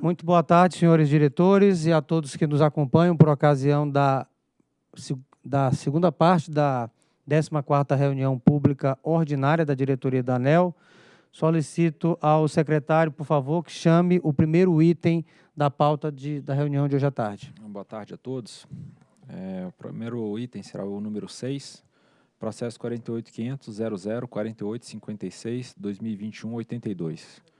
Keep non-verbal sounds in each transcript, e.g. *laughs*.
Muito boa tarde, senhores diretores e a todos que nos acompanham por ocasião da, da segunda parte da 14ª reunião pública ordinária da diretoria da ANEL. Solicito ao secretário, por favor, que chame o primeiro item da pauta de, da reunião de hoje à tarde. Boa tarde a todos. É, o primeiro item será o número 6, processo 48.500.00.4856.2021.82.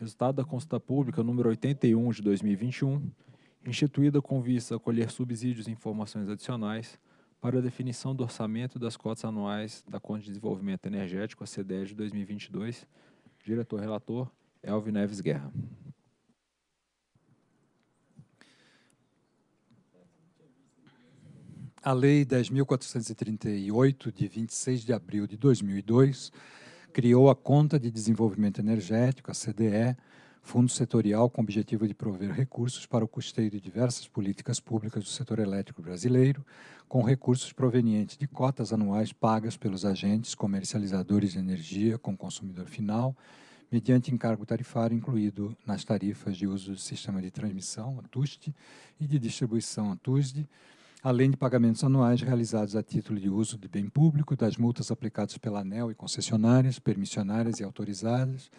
Resultado da consulta pública número 81 de 2021, instituída com vista a colher subsídios e informações adicionais para a definição do orçamento das cotas anuais da Conta de Desenvolvimento Energético, a CDE de 2022. Diretor-relator, Elvin Neves Guerra. A Lei 10.438, de 26 de abril de 2002, criou a Conta de Desenvolvimento Energético, a CDE, fundo setorial com o objetivo de prover recursos para o custeio de diversas políticas públicas do setor elétrico brasileiro, com recursos provenientes de cotas anuais pagas pelos agentes comercializadores de energia com consumidor final, mediante encargo tarifário incluído nas tarifas de uso do sistema de transmissão, a TUST, e de distribuição, a TUSD, além de pagamentos anuais realizados a título de uso de bem público, das multas aplicadas pela ANEL e concessionárias, permissionárias e autorizadas,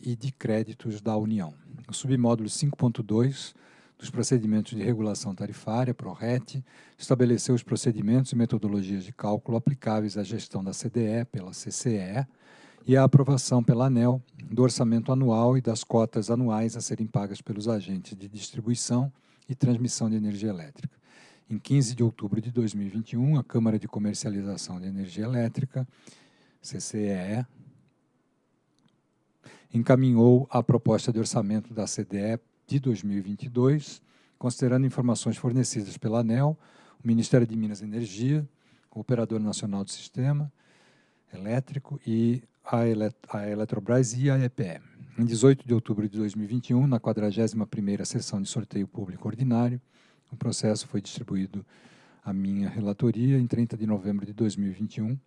e de créditos da União. O submódulo 5.2 dos procedimentos de regulação tarifária, PRORET, estabeleceu os procedimentos e metodologias de cálculo aplicáveis à gestão da CDE pela CCE e à aprovação pela ANEL do orçamento anual e das cotas anuais a serem pagas pelos agentes de distribuição e transmissão de energia elétrica. Em 15 de outubro de 2021, a Câmara de Comercialização de Energia Elétrica, CCEE, encaminhou a proposta de orçamento da CDE de 2022, considerando informações fornecidas pela ANEL, o Ministério de Minas e Energia, o Operador Nacional do Sistema Elétrico e a, Elet a Eletrobras e a EPE. Em 18 de outubro de 2021, na 41ª sessão de sorteio público ordinário, o processo foi distribuído à minha relatoria em 30 de novembro de 2021,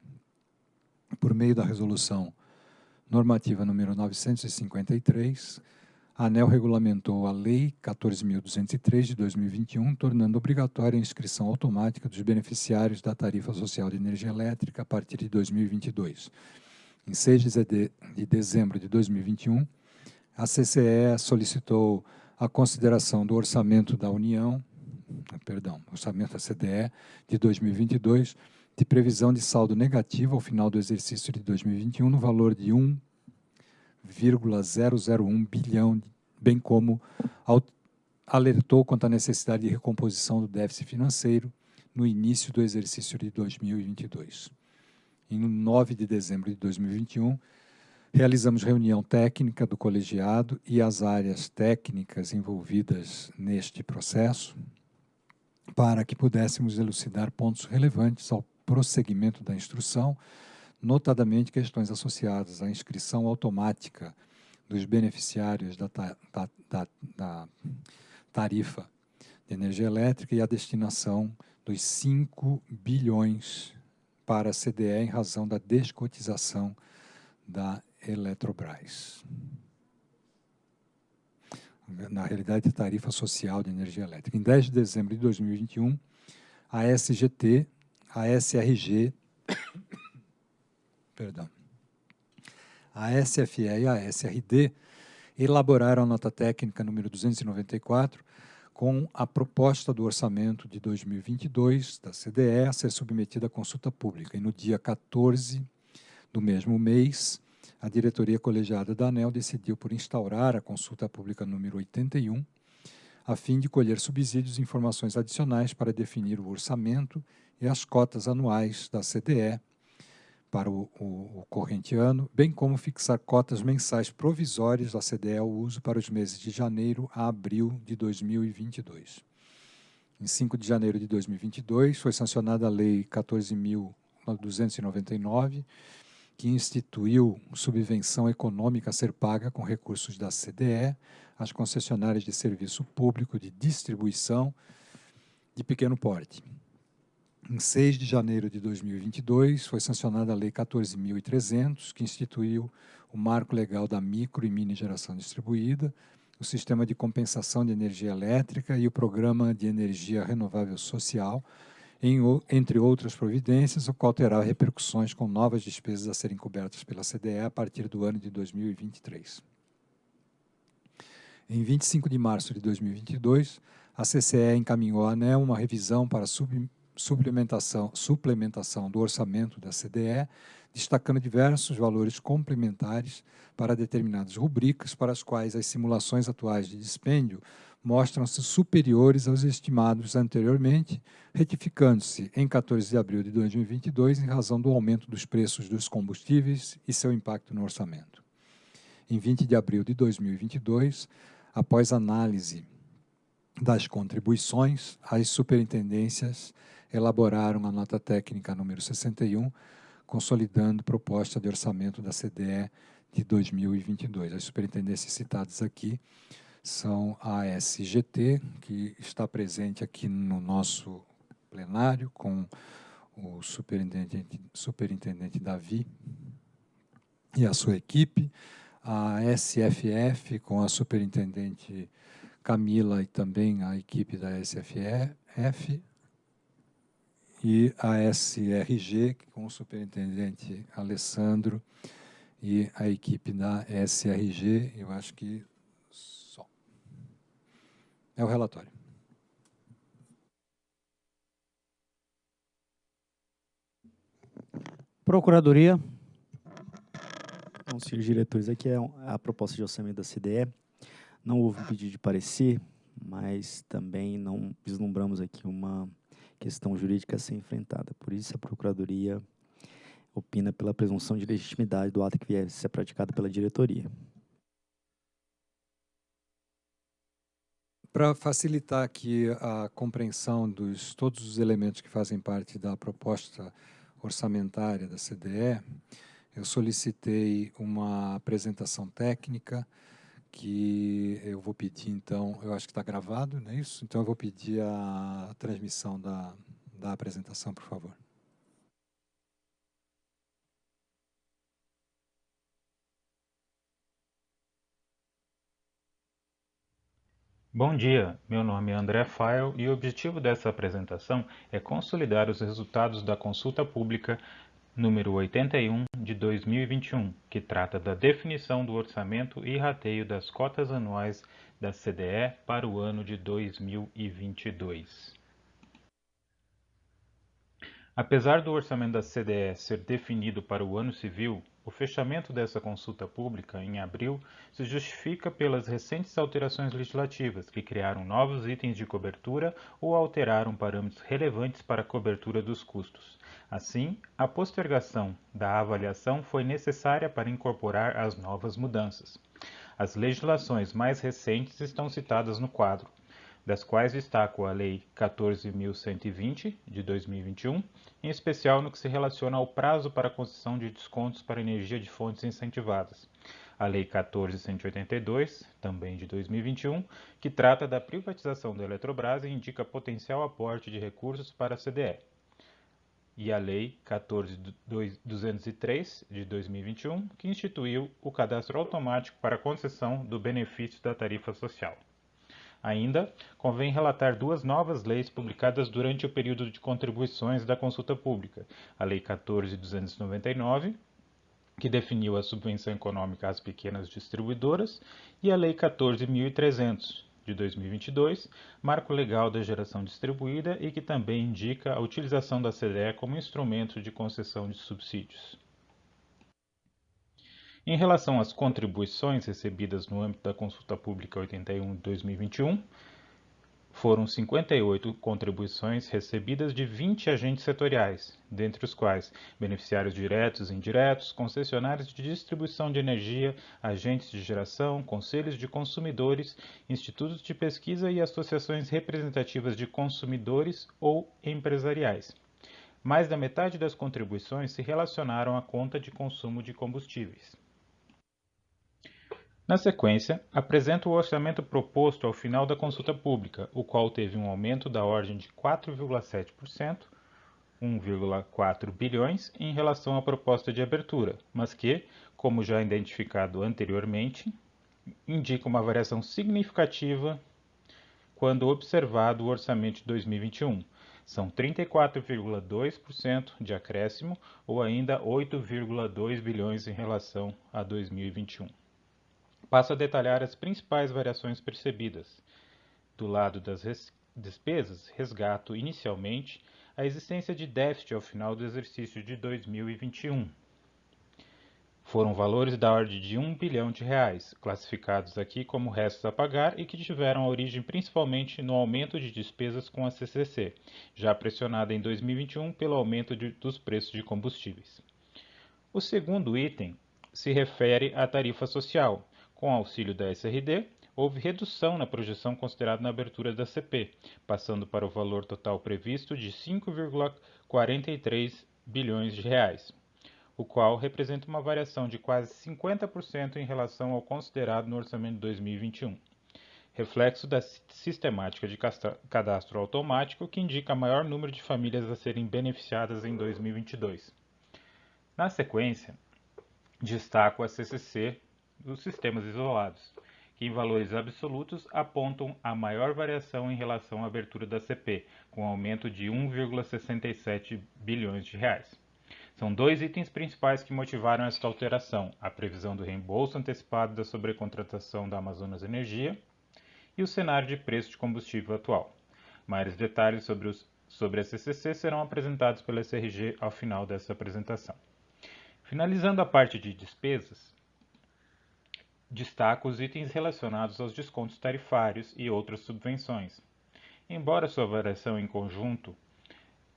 por meio da resolução normativa número 953, a ANEL regulamentou a Lei 14.203 de 2021, tornando obrigatória a inscrição automática dos beneficiários da tarifa social de energia elétrica a partir de 2022. Em 6 de dezembro de 2021, a CCE solicitou a consideração do orçamento da União perdão, orçamento da CDE de 2022, de previsão de saldo negativo ao final do exercício de 2021 no valor de 1,001 bilhão, bem como alertou quanto à necessidade de recomposição do déficit financeiro no início do exercício de 2022. Em 9 de dezembro de 2021, realizamos reunião técnica do colegiado e as áreas técnicas envolvidas neste processo, para que pudéssemos elucidar pontos relevantes ao prosseguimento da instrução, notadamente questões associadas à inscrição automática dos beneficiários da, da, da, da tarifa de energia elétrica e a destinação dos 5 bilhões para a CDE em razão da descotização da Eletrobras na realidade, tarifa social de energia elétrica. Em 10 de dezembro de 2021, a SGT, a SRG, *coughs* perdão, a SFE e a SRD elaboraram a nota técnica número 294 com a proposta do orçamento de 2022 da CDE a ser submetida à consulta pública. E no dia 14 do mesmo mês, a diretoria colegiada da ANEL decidiu por instaurar a consulta pública número 81, a fim de colher subsídios e informações adicionais para definir o orçamento e as cotas anuais da CDE para o, o, o, corrente ano, bem como fixar cotas mensais provisórias da CDE ao uso para os meses de janeiro a abril de 2022. Em 5 de janeiro de 2022, foi sancionada a Lei 14.299, que instituiu subvenção econômica a ser paga com recursos da CDE às concessionárias de serviço público de distribuição de pequeno porte. Em 6 de janeiro de 2022, foi sancionada a Lei 14.300, que instituiu o marco legal da micro e mini geração distribuída, o Sistema de Compensação de Energia Elétrica e o Programa de Energia Renovável Social, entre outras providências, o qual terá repercussões com novas despesas a serem cobertas pela CDE a partir do ano de 2023. Em 25 de março de 2022, a CCE encaminhou à ANEL uma revisão para sub, suplementação, suplementação do orçamento da CDE, destacando diversos valores complementares para determinadas rubricas para as quais as simulações atuais de dispêndio mostram-se superiores aos estimados anteriormente, retificando-se em 14 de abril de 2022 em razão do aumento dos preços dos combustíveis e seu impacto no orçamento. Em 20 de abril de 2022, após análise das contribuições, as superintendências elaboraram a nota técnica número 61, consolidando proposta de orçamento da CDE de 2022. As superintendências citadas aqui são a SGT, que está presente aqui no nosso plenário, com o superintendente, superintendente Davi e a sua equipe, a SFF, com a superintendente Camila e também a equipe da SFF, e a SRG, com o superintendente Alessandro e a equipe da SRG, eu acho que só. É o relatório. Procuradoria. Então, senhores diretores, aqui é a proposta de orçamento da CDE. Não houve pedido de parecer, mas também não vislumbramos aqui uma questão jurídica a ser enfrentada. Por isso, a Procuradoria opina pela presunção de legitimidade do ato que vier a ser praticado pela diretoria. Para facilitar aqui a compreensão dos todos os elementos que fazem parte da proposta orçamentária da CDE, eu solicitei uma apresentação técnica que eu vou pedir, então, eu acho que está gravado, não é isso? Então, eu vou pedir a transmissão da, da apresentação, por favor. Bom dia, meu nome é André Fael e o objetivo dessa apresentação é consolidar os resultados da consulta pública número 81 de 2021, que trata da definição do orçamento e rateio das cotas anuais da CDE para o ano de 2022. Apesar do orçamento da CDE ser definido para o ano civil, o fechamento dessa consulta pública, em abril, se justifica pelas recentes alterações legislativas que criaram novos itens de cobertura ou alteraram parâmetros relevantes para a cobertura dos custos. Assim, a postergação da avaliação foi necessária para incorporar as novas mudanças. As legislações mais recentes estão citadas no quadro, das quais destaco a Lei 14.120, de 2021, em especial no que se relaciona ao prazo para concessão de descontos para energia de fontes incentivadas. A Lei 14.182, também de 2021, que trata da privatização da Eletrobras e indica potencial aporte de recursos para a CDE. E a Lei 14.203, de 2021, que instituiu o cadastro automático para concessão do benefício da tarifa social. Ainda, convém relatar duas novas leis publicadas durante o período de contribuições da consulta pública: a Lei 14.299, que definiu a subvenção econômica às pequenas distribuidoras, e a Lei 14.300, de 2022, marco legal da geração distribuída e que também indica a utilização da CDE como instrumento de concessão de subsídios. Em relação às contribuições recebidas no âmbito da Consulta Pública 81 de 2021, foram 58 contribuições recebidas de 20 agentes setoriais, dentre os quais beneficiários diretos e indiretos, concessionários de distribuição de energia, agentes de geração, conselhos de consumidores, institutos de pesquisa e associações representativas de consumidores ou empresariais. Mais da metade das contribuições se relacionaram à conta de consumo de combustíveis. Na sequência, apresento o orçamento proposto ao final da consulta pública, o qual teve um aumento da ordem de 4,7%, 1,4 bilhões, em relação à proposta de abertura, mas que, como já identificado anteriormente, indica uma variação significativa quando observado o orçamento de 2021. São 34,2% de acréscimo ou ainda 8,2 bilhões em relação a 2021. Passo a detalhar as principais variações percebidas. Do lado das despesas, resgato inicialmente a existência de déficit ao final do exercício de 2021. Foram valores da ordem de 1 bilhão de reais, classificados aqui como restos a pagar e que tiveram origem principalmente no aumento de despesas com a CCC, já pressionada em 2021 pelo aumento de, dos preços de combustíveis. O segundo item se refere à tarifa social. Com auxílio da SRD, houve redução na projeção considerada na abertura da CP, passando para o valor total previsto de 5,43 bilhões de reais, o qual representa uma variação de quase 50% em relação ao considerado no orçamento de 2021. Reflexo da sistemática de cadastro automático que indica maior número de famílias a serem beneficiadas em 2022. Na sequência, destaco a CCC dos sistemas isolados, que em valores absolutos apontam a maior variação em relação à abertura da CP, com aumento de 1,67 bilhões de reais. São dois itens principais que motivaram esta alteração: a previsão do reembolso antecipado da sobrecontratação da Amazonas Energia e o cenário de preço de combustível atual. Maiores detalhes sobre, os, sobre a CCC serão apresentados pela SRG ao final dessa apresentação. Finalizando a parte de despesas, destaco os itens relacionados aos descontos tarifários e outras subvenções. Embora sua variação em conjunto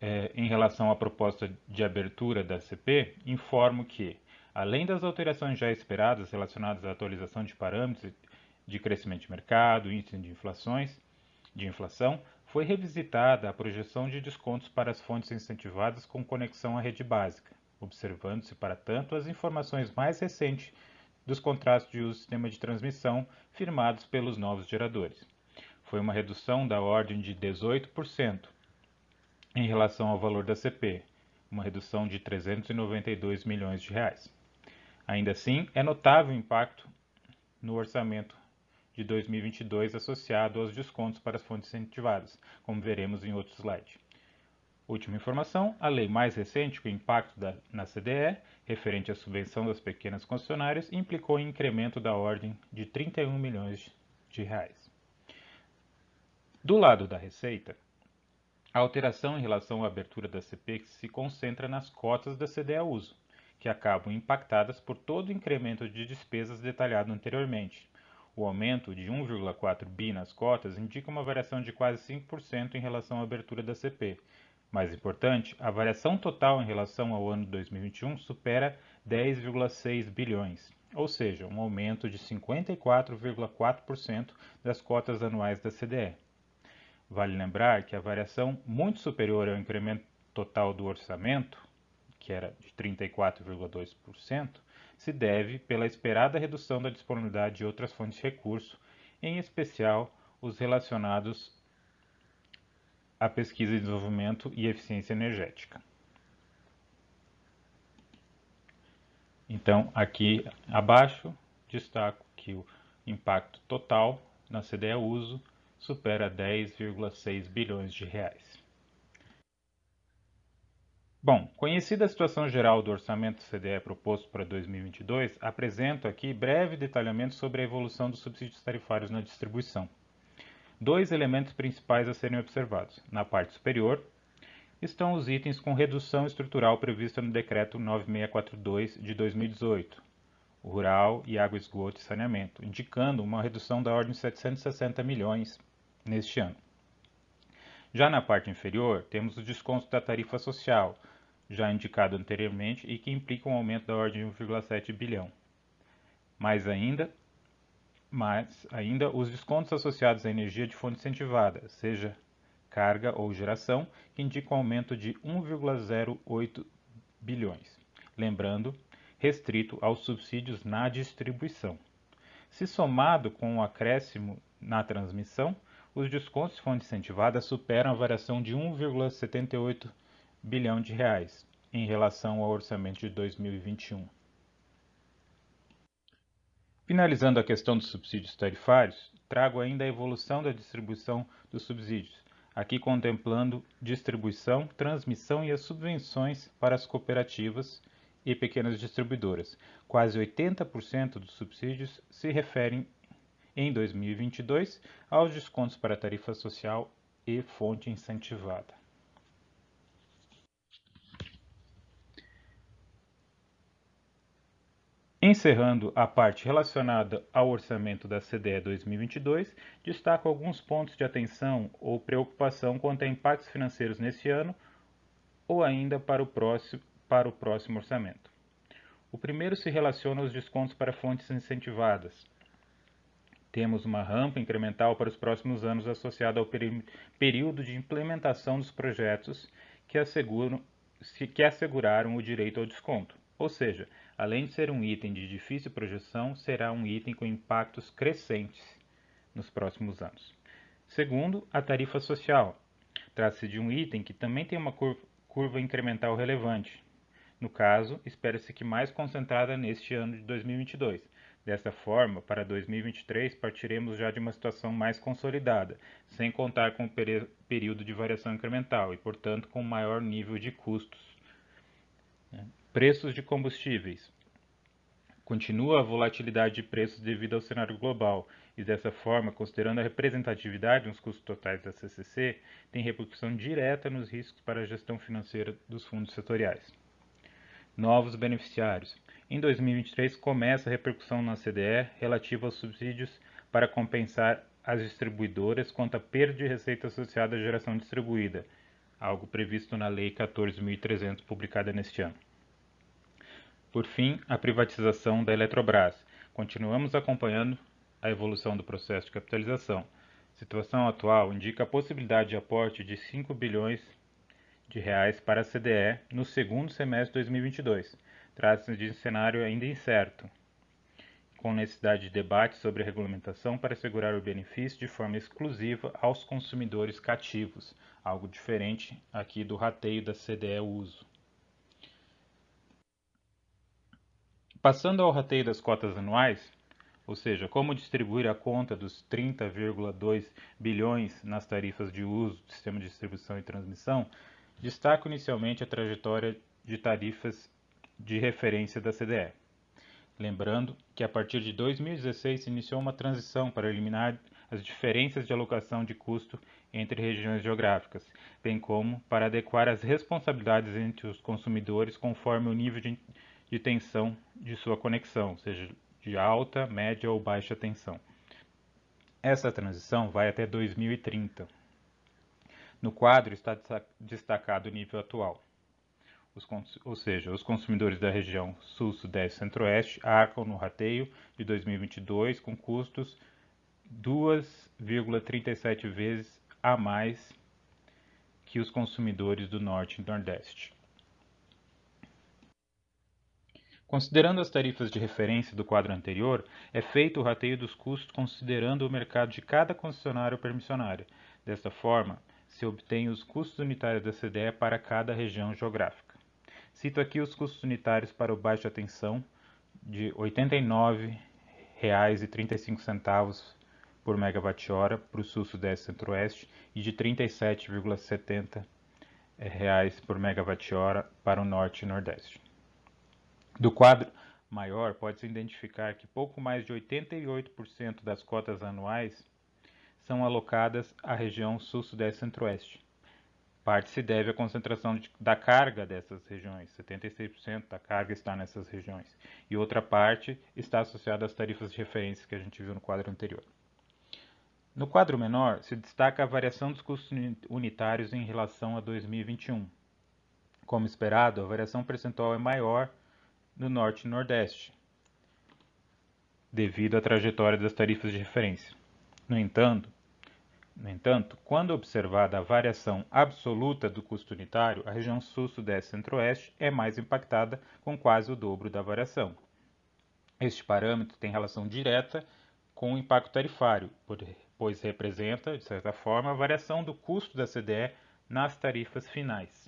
é, em relação à proposta de abertura da CP, informo que, além das alterações já esperadas relacionadas à atualização de parâmetros de crescimento de mercado, índice de inflações, de inflação, foi revisitada a projeção de descontos para as fontes incentivadas com conexão à rede básica, observando-se, para tanto, as informações mais recentes dos contratos de uso do sistema de transmissão firmados pelos novos geradores. Foi uma redução da ordem de 18% em relação ao valor da CP, uma redução de 392 milhões de reais. Ainda assim, é notável o impacto no orçamento de 2022 associado aos descontos para as fontes incentivadas, como veremos em outro slide. Última informação, a lei mais recente, com impacto da, na CDE, referente à subvenção das pequenas concessionárias, implicou em incremento da ordem de 31 milhões de reais. Do lado da receita, a alteração em relação à abertura da CP se concentra nas cotas da CDE a uso, que acabam impactadas por todo o incremento de despesas detalhado anteriormente. O aumento de 1,4 bi nas cotas indica uma variação de quase 5% em relação à abertura da CP, mais importante, a variação total em relação ao ano 2021 supera 10,6 bilhões, ou seja, um aumento de 54,4% das cotas anuais da CDE. Vale lembrar que a variação muito superior ao incremento total do orçamento, que era de 34,2%, se deve pela esperada redução da disponibilidade de outras fontes de recurso, em especial os relacionados a pesquisa e desenvolvimento e eficiência energética. Então, aqui abaixo, destaco que o impacto total na CDE uso supera 10,6 bilhões de reais. Bom, conhecida a situação geral do orçamento CDE proposto para 2022, apresento aqui breve detalhamento sobre a evolução dos subsídios tarifários na distribuição dois elementos principais a serem observados. Na parte superior estão os itens com redução estrutural prevista no Decreto 9642 de 2018, Rural e Água, Esgoto e Saneamento, indicando uma redução da ordem de 760 milhões neste ano. Já na parte inferior, temos os descontos da tarifa social, já indicado anteriormente e que implicam um aumento da ordem de 1,7 bilhão. Mais ainda, mas ainda os descontos associados à energia de fonte incentivada, seja carga ou geração, que indicam um aumento de 1,08 bilhões. Lembrando, restrito aos subsídios na distribuição. Se somado com o acréscimo na transmissão, os descontos de fonte incentivada superam a variação de 1,78 bilhão de reais em relação ao orçamento de 2021. Finalizando a questão dos subsídios tarifários, trago ainda a evolução da distribuição dos subsídios, aqui contemplando distribuição, transmissão e as subvenções para as cooperativas e pequenas distribuidoras. Quase 80% dos subsídios se referem, em 2022, aos descontos para tarifa social e fonte incentivada. Encerrando a parte relacionada ao orçamento da CDE 2022, destaco alguns pontos de atenção ou preocupação quanto a impactos financeiros nesse ano ou ainda para o próximo, para o próximo orçamento. O primeiro se relaciona aos descontos para fontes incentivadas. Temos uma rampa incremental para os próximos anos associada ao período de implementação dos projetos que, asseguram, que asseguraram o direito ao desconto, ou seja, além de ser um item de difícil projeção, será um item com impactos crescentes nos próximos anos. Segundo, a tarifa social. Trata-se de um item que também tem uma curva incremental relevante. No caso, espera-se que mais concentrada neste ano de 2022. Dessa forma, para 2023 partiremos já de uma situação mais consolidada, sem contar com o período de variação incremental e, portanto, com maior nível de custos. Preços de combustíveis. Continua a volatilidade de preços devido ao cenário global e, dessa forma, considerando a representatividade nos custos totais da CCC, tem repercussão direta nos riscos para a gestão financeira dos fundos setoriais. Novos beneficiários. Em 2023, começa a repercussão na CDE relativa aos subsídios para compensar as distribuidoras quanto à perda de receita associada à geração distribuída, algo previsto na Lei 14.300, publicada neste ano. Por fim, a privatização da Eletrobras. Continuamos acompanhando a evolução do processo de capitalização. A situação atual indica a possibilidade de aporte de 5 bilhões de reais para a CDE no segundo semestre de 2022. Trata-se de um cenário ainda incerto, com necessidade de debate sobre a regulamentação para assegurar o benefício de forma exclusiva aos consumidores cativos, algo diferente aqui do rateio da CDE uso. Passando ao rateio das cotas anuais, ou seja, como distribuir a conta dos 30,2 bilhões nas tarifas de uso do sistema de distribuição e transmissão, destaco inicialmente a trajetória de tarifas de referência da CDE. Lembrando que a partir de 2016 se iniciou uma transição para eliminar as diferenças de alocação de custo entre regiões geográficas, bem como para adequar as responsabilidades entre os consumidores conforme o nível de de tensão de sua conexão, seja de alta, média ou baixa tensão. Essa transição vai até 2030. No quadro está destacado o nível atual. Os, ou seja, os consumidores da região Sul, Sudeste Centro-Oeste arcam no rateio de 2022 com custos 2,37 vezes a mais que os consumidores do Norte e Nordeste. Considerando as tarifas de referência do quadro anterior, é feito o rateio dos custos considerando o mercado de cada concessionário ou permissionária. Desta forma, se obtém os custos unitários da CDE para cada região geográfica. Cito aqui os custos unitários para o baixa tensão de R$ 89,35 por megawatt-hora para o Sul, Sudeste e Centro-Oeste e de R$ 37,70 por megawatt-hora para o Norte e Nordeste. Do quadro maior, pode-se identificar que pouco mais de 88% das cotas anuais são alocadas à região Sul, Sudeste e Centro-Oeste. Parte se deve à concentração de, da carga dessas regiões, 76% da carga está nessas regiões, e outra parte está associada às tarifas de referência que a gente viu no quadro anterior. No quadro menor, se destaca a variação dos custos unitários em relação a 2021. Como esperado, a variação percentual é maior no Norte e Nordeste, devido à trajetória das tarifas de referência. No entanto, no entanto, quando observada a variação absoluta do custo unitário, a região Sul, Sudeste e Centro-Oeste é mais impactada, com quase o dobro da variação. Este parâmetro tem relação direta com o impacto tarifário, pois representa, de certa forma, a variação do custo da CDE nas tarifas finais.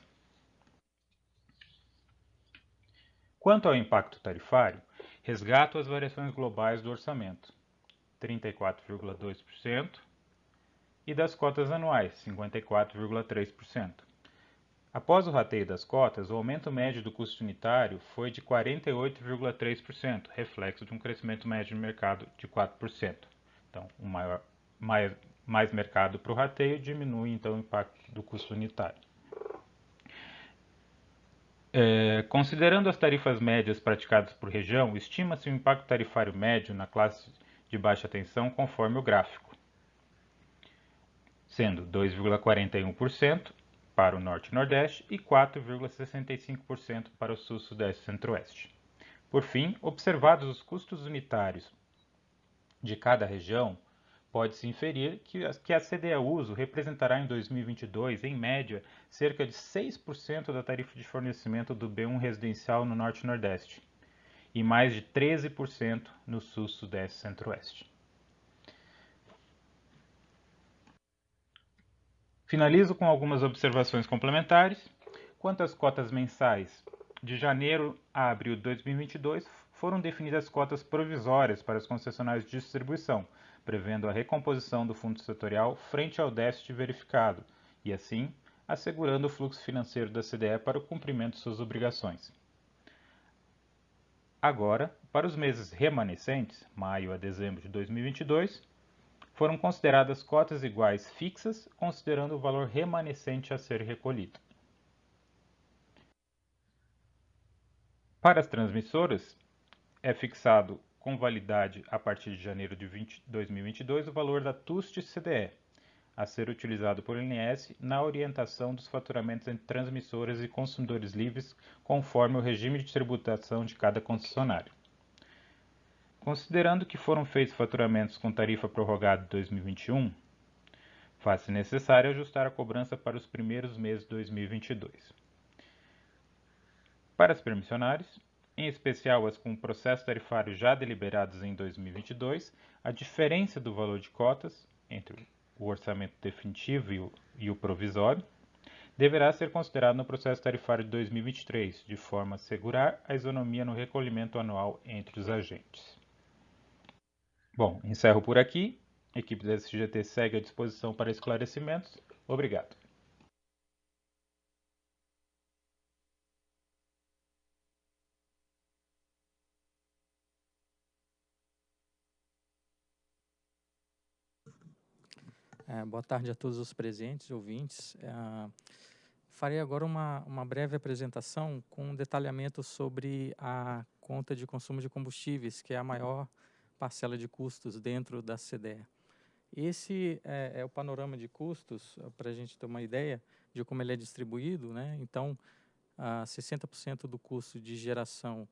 Quanto ao impacto tarifário, Resgato as variações globais do orçamento, 34,2%, e das cotas anuais, 54,3%. Após o rateio das cotas, o aumento médio do custo unitário foi de 48,3%, reflexo de um crescimento médio de mercado de 4%. Então, um maior, mais, mais mercado para o rateio diminui então o impacto do custo unitário. É, considerando as tarifas médias praticadas por região, estima-se o impacto tarifário médio na classe de baixa tensão conforme o gráfico, sendo 2,41% para o Norte e Nordeste e 4,65% para o Sul, Sudeste e Centro-Oeste. Por fim, observados os custos unitários de cada região, pode-se inferir que a CDE uso representará em 2022, em média, cerca de 6% da tarifa de fornecimento do B1 residencial no Norte e Nordeste e mais de 13% no Sul, Sudeste e Centro-Oeste. Finalizo com algumas observações complementares. Quanto às cotas mensais, de janeiro a abril de 2022 foram definidas cotas provisórias para as concessionárias de distribuição, prevendo a recomposição do fundo setorial frente ao déficit verificado e, assim, assegurando o fluxo financeiro da CDE para o cumprimento de suas obrigações. Agora, para os meses remanescentes, maio a dezembro de 2022, foram consideradas cotas iguais fixas, considerando o valor remanescente a ser recolhido. Para as transmissoras, é fixado com validade a partir de janeiro de 20, 2022 o valor da TUST CDE, a ser utilizado por INS na orientação dos faturamentos entre transmissoras e consumidores livres, conforme o regime de tributação de cada concessionário. Considerando que foram feitos faturamentos com tarifa prorrogada de 2021, faz-se necessário ajustar a cobrança para os primeiros meses de 2022. Para as permissionárias, em especial as com processo tarifário já deliberados em 2022, a diferença do valor de cotas entre o orçamento definitivo e o, e o provisório deverá ser considerado no processo tarifário de 2023, de forma a assegurar a isonomia no recolhimento anual entre os agentes. Bom, encerro por aqui. A equipe da SGT segue à disposição para esclarecimentos. Obrigado. É, boa tarde a todos os presentes, ouvintes. É, farei agora uma, uma breve apresentação com um detalhamento sobre a conta de consumo de combustíveis, que é a maior parcela de custos dentro da CDE. Esse é, é o panorama de custos, para a gente ter uma ideia de como ele é distribuído. Né? Então, ah, 60% do custo de geração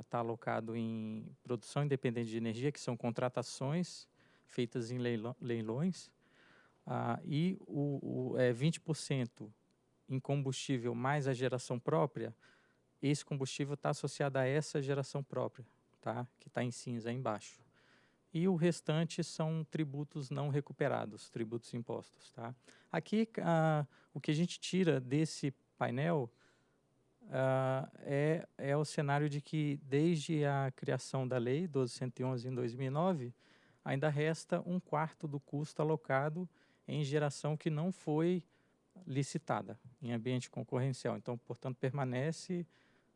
está é, alocado em produção independente de energia, que são contratações feitas em leilões, ah, e o, o é, 20% em combustível mais a geração própria, esse combustível está associado a essa geração própria tá? que está em cinza embaixo. E o restante são tributos não recuperados, tributos impostos. Tá? Aqui, ah, o que a gente tira desse painel ah, é, é o cenário de que, desde a criação da lei 1211 em 2009, ainda resta um quarto do custo alocado em geração que não foi licitada em ambiente concorrencial. Então, portanto, permanece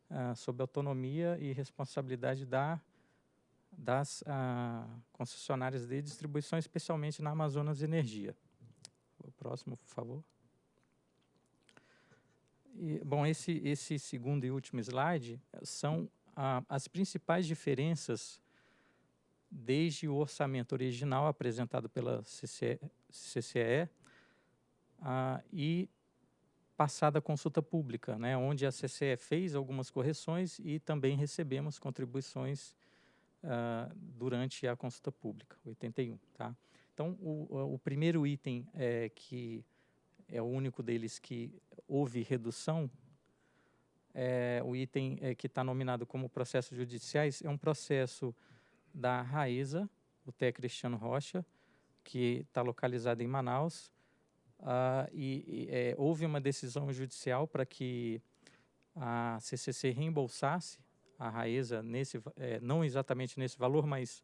ah, sob autonomia e responsabilidade da, das ah, concessionárias de distribuição, especialmente na Amazonas Energia. O próximo, por favor. E, bom, esse, esse segundo e último slide são as principais diferenças desde o orçamento original apresentado pela CCE, CCE ah, e passada a consulta pública, né, onde a CCE fez algumas correções e também recebemos contribuições uh, durante a consulta pública, 81. Tá? Então, o, o primeiro item é que é o único deles que houve redução, é, o item é, que está nominado como processos judiciais é um processo da Raíza, o TE Cristiano Rocha, que está localizado em Manaus, Uh, e, e é, houve uma decisão judicial para que a CCC reembolsasse a Raesa, nesse, é, não exatamente nesse valor, mas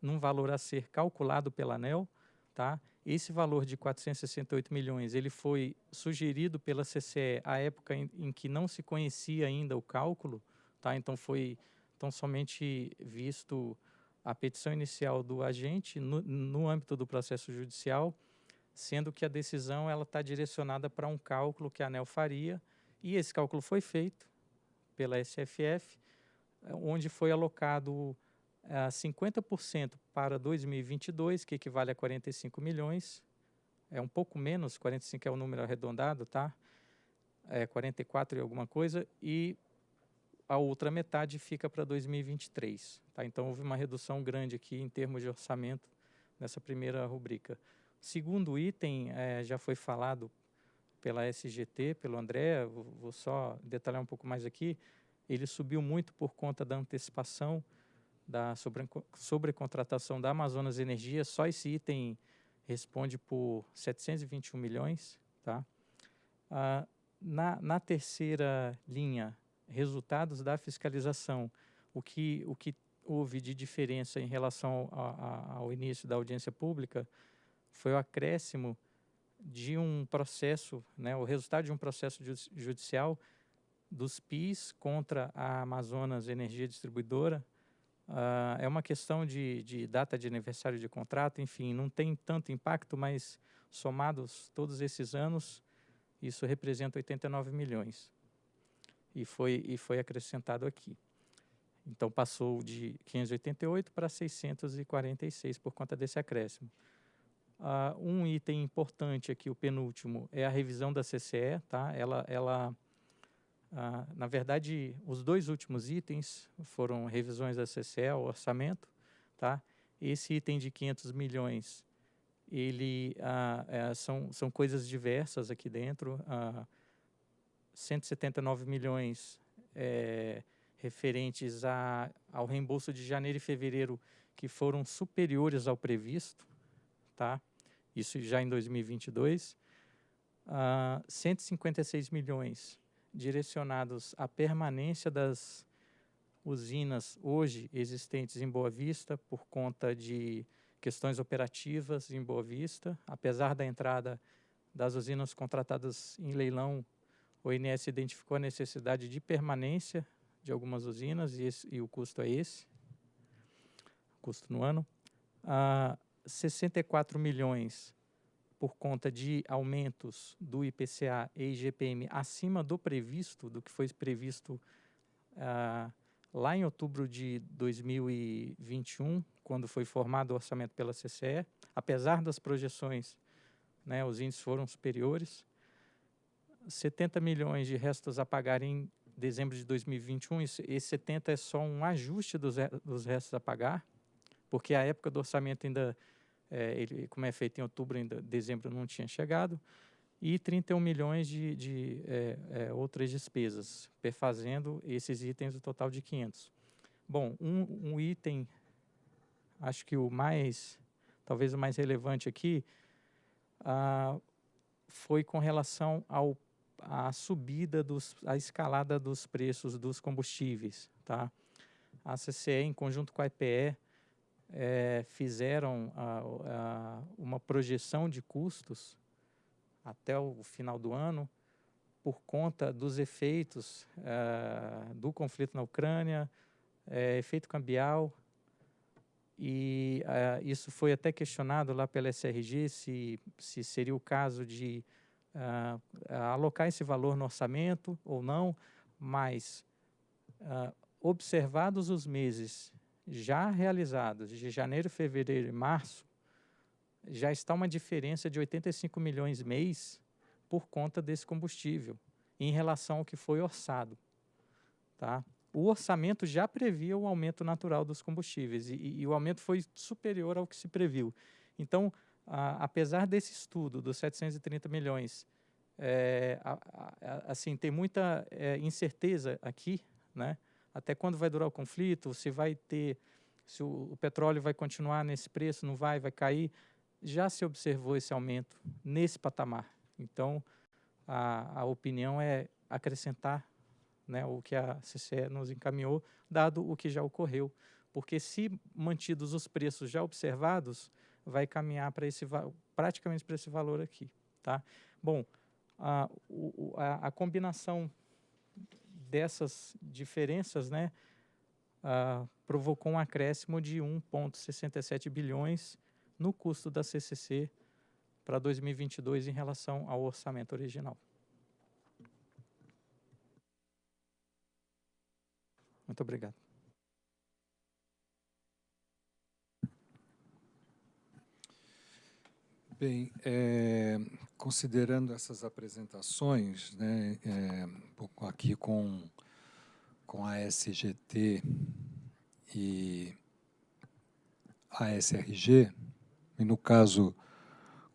num valor a ser calculado pela ANEL, tá? Esse valor de 468 milhões, ele foi sugerido pela CCE à época em, em que não se conhecia ainda o cálculo, tá? Então foi tão somente visto a petição inicial do agente no, no âmbito do processo judicial, sendo que a decisão ela está direcionada para um cálculo que a ANEL faria, e esse cálculo foi feito pela SFF, onde foi alocado uh, eh, 50% para 2022, que equivale a 45 milhões, é um pouco menos, 45 é o número arredondado, tá? É 44 e alguma coisa, e a outra metade fica para 2023. Tá? Então, houve uma redução grande aqui em termos de orçamento nessa primeira rubrica. Segundo item, é, já foi falado pela SGT, pelo André, vou, só detalhar um pouco mais aqui, ele subiu muito por conta da antecipação da sobre, sobrecontratação da Amazonas Energia, só esse item responde por 721 milhões. Tá? Ah, na, na terceira linha, resultados da fiscalização, o que, o que houve de diferença em relação a, a, ao início da audiência pública foi o acréscimo de um processo, né, o resultado de um processo judicial dos PIS contra a Amazonas Energia Distribuidora. Uh, é uma questão de, de data de aniversário de contrato, enfim, não tem tanto impacto, mas somados todos esses anos, isso representa 89 milhões e foi, e foi acrescentado aqui. Então, passou de 588 para 646 por conta desse acréscimo. Uh, um item importante aqui, o penúltimo, é a revisão da CCE. Tá? Ela, ela, uh, na verdade, os dois últimos itens foram revisões da CCE, o orçamento. Tá? Esse item de 500 milhões, ele, uh, são, são coisas diversas aqui dentro. Uh, 179 milhões é, referentes a, ao reembolso de janeiro e fevereiro que foram superiores ao previsto, tá? Isso já em 2022. Uh, 156 milhões direcionados à permanência das usinas hoje existentes em Boa Vista por conta de questões operativas em Boa Vista, apesar da entrada das usinas contratadas em leilão o INS identificou a necessidade de permanência de algumas usinas e, esse, e o custo é esse, custo no ano. Ah, 64 milhões por conta de aumentos do IPCA e IGPM acima do previsto, do que foi previsto ah, lá em outubro de 2021, quando foi formado o orçamento pela CCE. Apesar das projeções, né, os índices foram superiores. 70 milhões de restos a pagar em dezembro de 2021, esse 70 é só um ajuste dos, dos restos a pagar, porque a época do orçamento ainda, é, ele, como é feito em outubro, ainda dezembro não tinha chegado, e 31 milhões de, de é, é, outras despesas, perfazendo esses itens, o total de 500. Bom, um, um item, acho que o mais, talvez o mais relevante aqui, ah, foi com relação ao a subida, dos, a escalada dos preços dos combustíveis. Tá? A CCE, em conjunto com a EPE, é, fizeram a, a, uma projeção de custos até o final do ano por conta dos efeitos é, do conflito na Ucrânia, é, efeito cambial, e é, isso foi até questionado lá pela SRG se, se seria o caso de uh, alocar esse valor no orçamento ou não, mas uh, observados os meses já realizados, de janeiro, fevereiro e março, já está uma diferença de 85 milhões mês por conta desse combustível, em relação ao que foi orçado. Tá? O orçamento já previa o aumento natural dos combustíveis e, e o aumento foi superior ao que se previu. Então, apesar desse estudo dos 730 milhões, é, a, a, assim, tem muita é, incerteza aqui, né? Até quando vai durar o conflito, se vai ter, se o, o petróleo vai continuar nesse preço, não vai, vai cair. Já se observou esse aumento nesse patamar. Então, a, a opinião é acrescentar né, o que a CCE nos encaminhou, dado o que já ocorreu. Porque se mantidos os preços já observados, vai caminhar para esse praticamente para esse valor aqui, tá? Bom, a, a, a combinação dessas diferenças, né, provocou um acréscimo de 1,67 bilhões no custo da CCC para 2022 em relação ao orçamento original. Muito obrigado. Bem, é, considerando essas apresentações, né, é, aqui com, com a SGT e a SRG, e no caso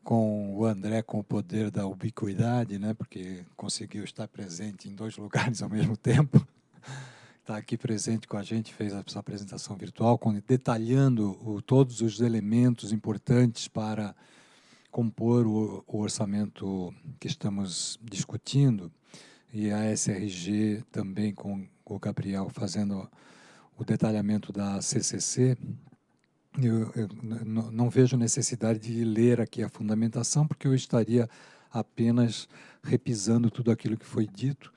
com o André com o poder da ubiquidade, né, porque conseguiu estar presente em dois *laughs* lugares ao mesmo tempo, está aqui presente com a gente, fez essa apresentação virtual, detalhando o, todos os elementos importantes para compor o, o, orçamento que estamos discutindo, e a SRG também com o Gabriel fazendo o detalhamento da CCC, eu, eu não vejo necessidade de ler aqui a fundamentação, porque eu estaria apenas repisando tudo aquilo que foi dito.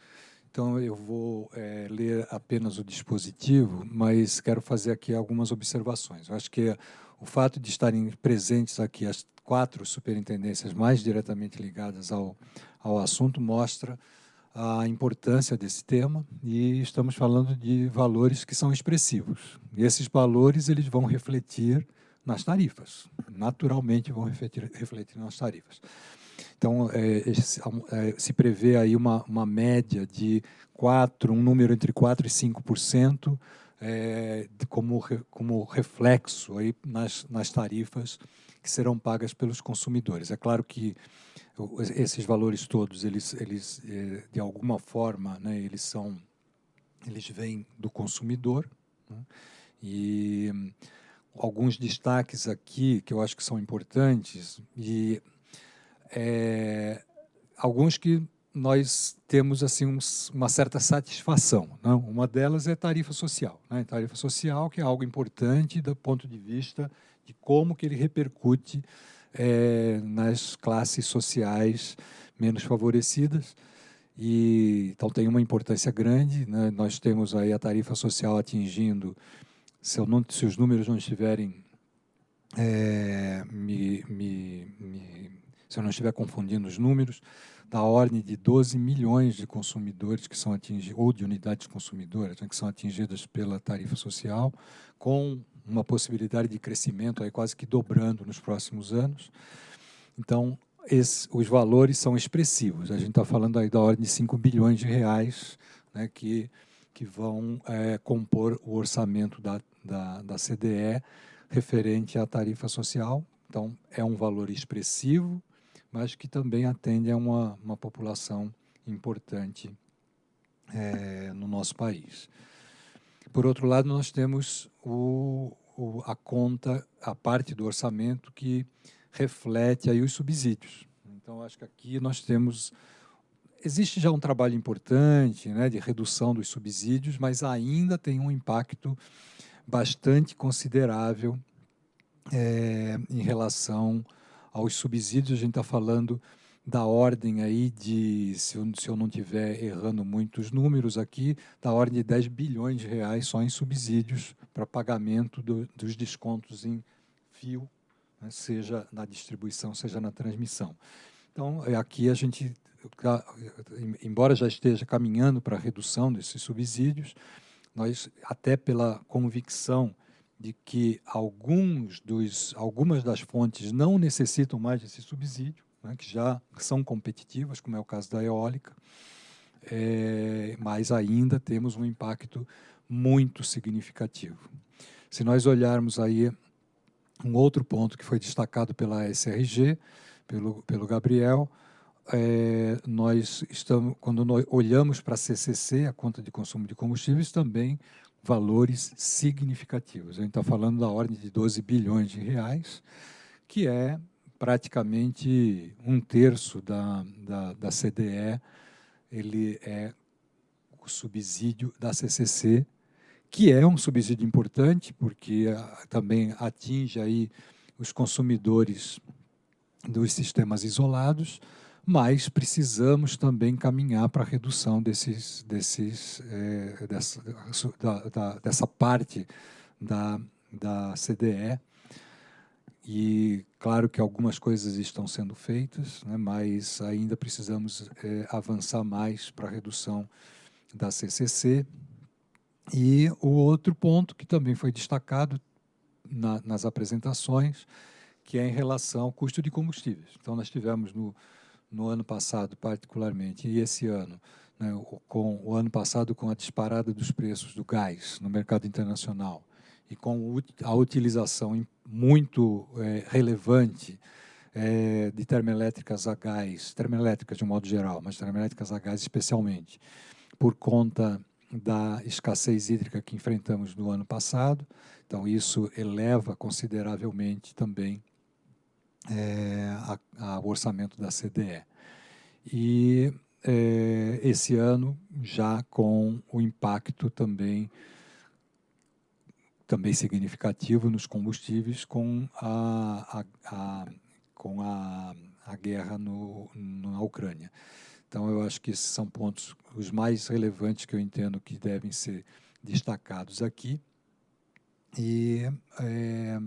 Então, eu vou é, ler apenas o dispositivo, mas quero fazer aqui algumas observações. Eu acho que o fato de estarem presentes aqui as quatro superintendências mais diretamente ligadas ao, ao assunto mostra a importância desse tema e estamos falando de valores que são expressivos. E esses valores eles vão refletir nas tarifas, naturalmente vão refletir, refletir nas tarifas. Então, é, é, se prevê aí uma, uma média de 4, um número entre 4% e 5%, é, como, como reflexo aí nas, nas tarifas que serão pagas pelos consumidores. É claro que esses valores todos, eles, eles eh, de alguma forma, né, eles são, eles vêm do consumidor. Né, e alguns destaques aqui que eu acho que são importantes e é, alguns que nós temos assim um, uma certa satisfação. Não? Uma delas é tarifa social. Né? Tarifa social que é algo importante do ponto de vista de como que ele repercute é, nas classes sociais menos favorecidas. E, então tem uma importância grande. Né? Nós temos aí a tarifa social atingindo, se, não, se os números não estiverem é, me, me, me, se eu não estiver confundindo os números, da ordem de 12 milhões de consumidores que são atingidos, ou de unidades consumidoras, né, que são atingidas pela tarifa social, com uma possibilidade de crescimento aí quase que dobrando nos próximos anos. Então, esse, os valores são expressivos. A gente está falando aí da ordem de 5 bilhões de reais né, que, que vão é, compor o orçamento da, da, da CDE referente à tarifa social. Então, é um valor expressivo, mas que também atende a uma, uma população importante é, no nosso país. Por outro lado, nós temos o, o, a conta, a parte do orçamento que reflete aí os subsídios. Então, acho que aqui nós temos... Existe já um trabalho importante né, de redução dos subsídios, mas ainda tem um impacto bastante considerável é, em relação aos subsídios. A gente está falando da ordem aí de, se eu, se eu não estiver errando muitos números aqui, da ordem de 10 bilhões de reais só em subsídios para pagamento do, dos descontos em fio, né, seja na distribuição, seja na transmissão. Então, é, aqui a gente, embora já esteja caminhando para a redução desses subsídios, nós, até pela convicção de que alguns dos, algumas das fontes não necessitam mais desse subsídio, né, que já são competitivas, como é o caso da eólica, é, mas ainda temos um impacto muito significativo. Se nós olharmos aí um outro ponto que foi destacado pela SRG, pelo, pelo Gabriel, é, nós estamos, quando nós olhamos para a CCC, a conta de consumo de combustíveis, também valores significativos. A gente está falando da ordem de 12 bilhões de reais, que é praticamente um terço da, da, da CDE, ele é o subsídio da CCC, que é um subsídio importante, porque também atinge aí os consumidores dos sistemas isolados, mas precisamos também caminhar para a redução desses, desses, é, dessa, da, da, dessa parte da, da CDE. E claro que algumas coisas estão sendo feitas, né, mas ainda precisamos é, avançar mais para a redução da CCC. E o outro ponto que também foi destacado na, nas apresentações, que é em relação ao custo de combustíveis. Então, nós tivemos no, no ano passado, particularmente, e esse ano, né, com o ano passado com a disparada dos preços do gás no mercado internacional e com a utilização muito é, relevante é, de termoelétricas a gás, termoelétricas de um modo geral, mas termoelétricas a gás especialmente, por conta da escassez hídrica que enfrentamos no ano passado. Então, isso eleva consideravelmente também é, o orçamento da CDE. E é, esse ano, já com o impacto também também significativo nos combustíveis com a, a, a com a, a guerra no, na Ucrânia. Então, eu acho que esses são pontos os mais relevantes que eu entendo que devem ser destacados aqui. E é,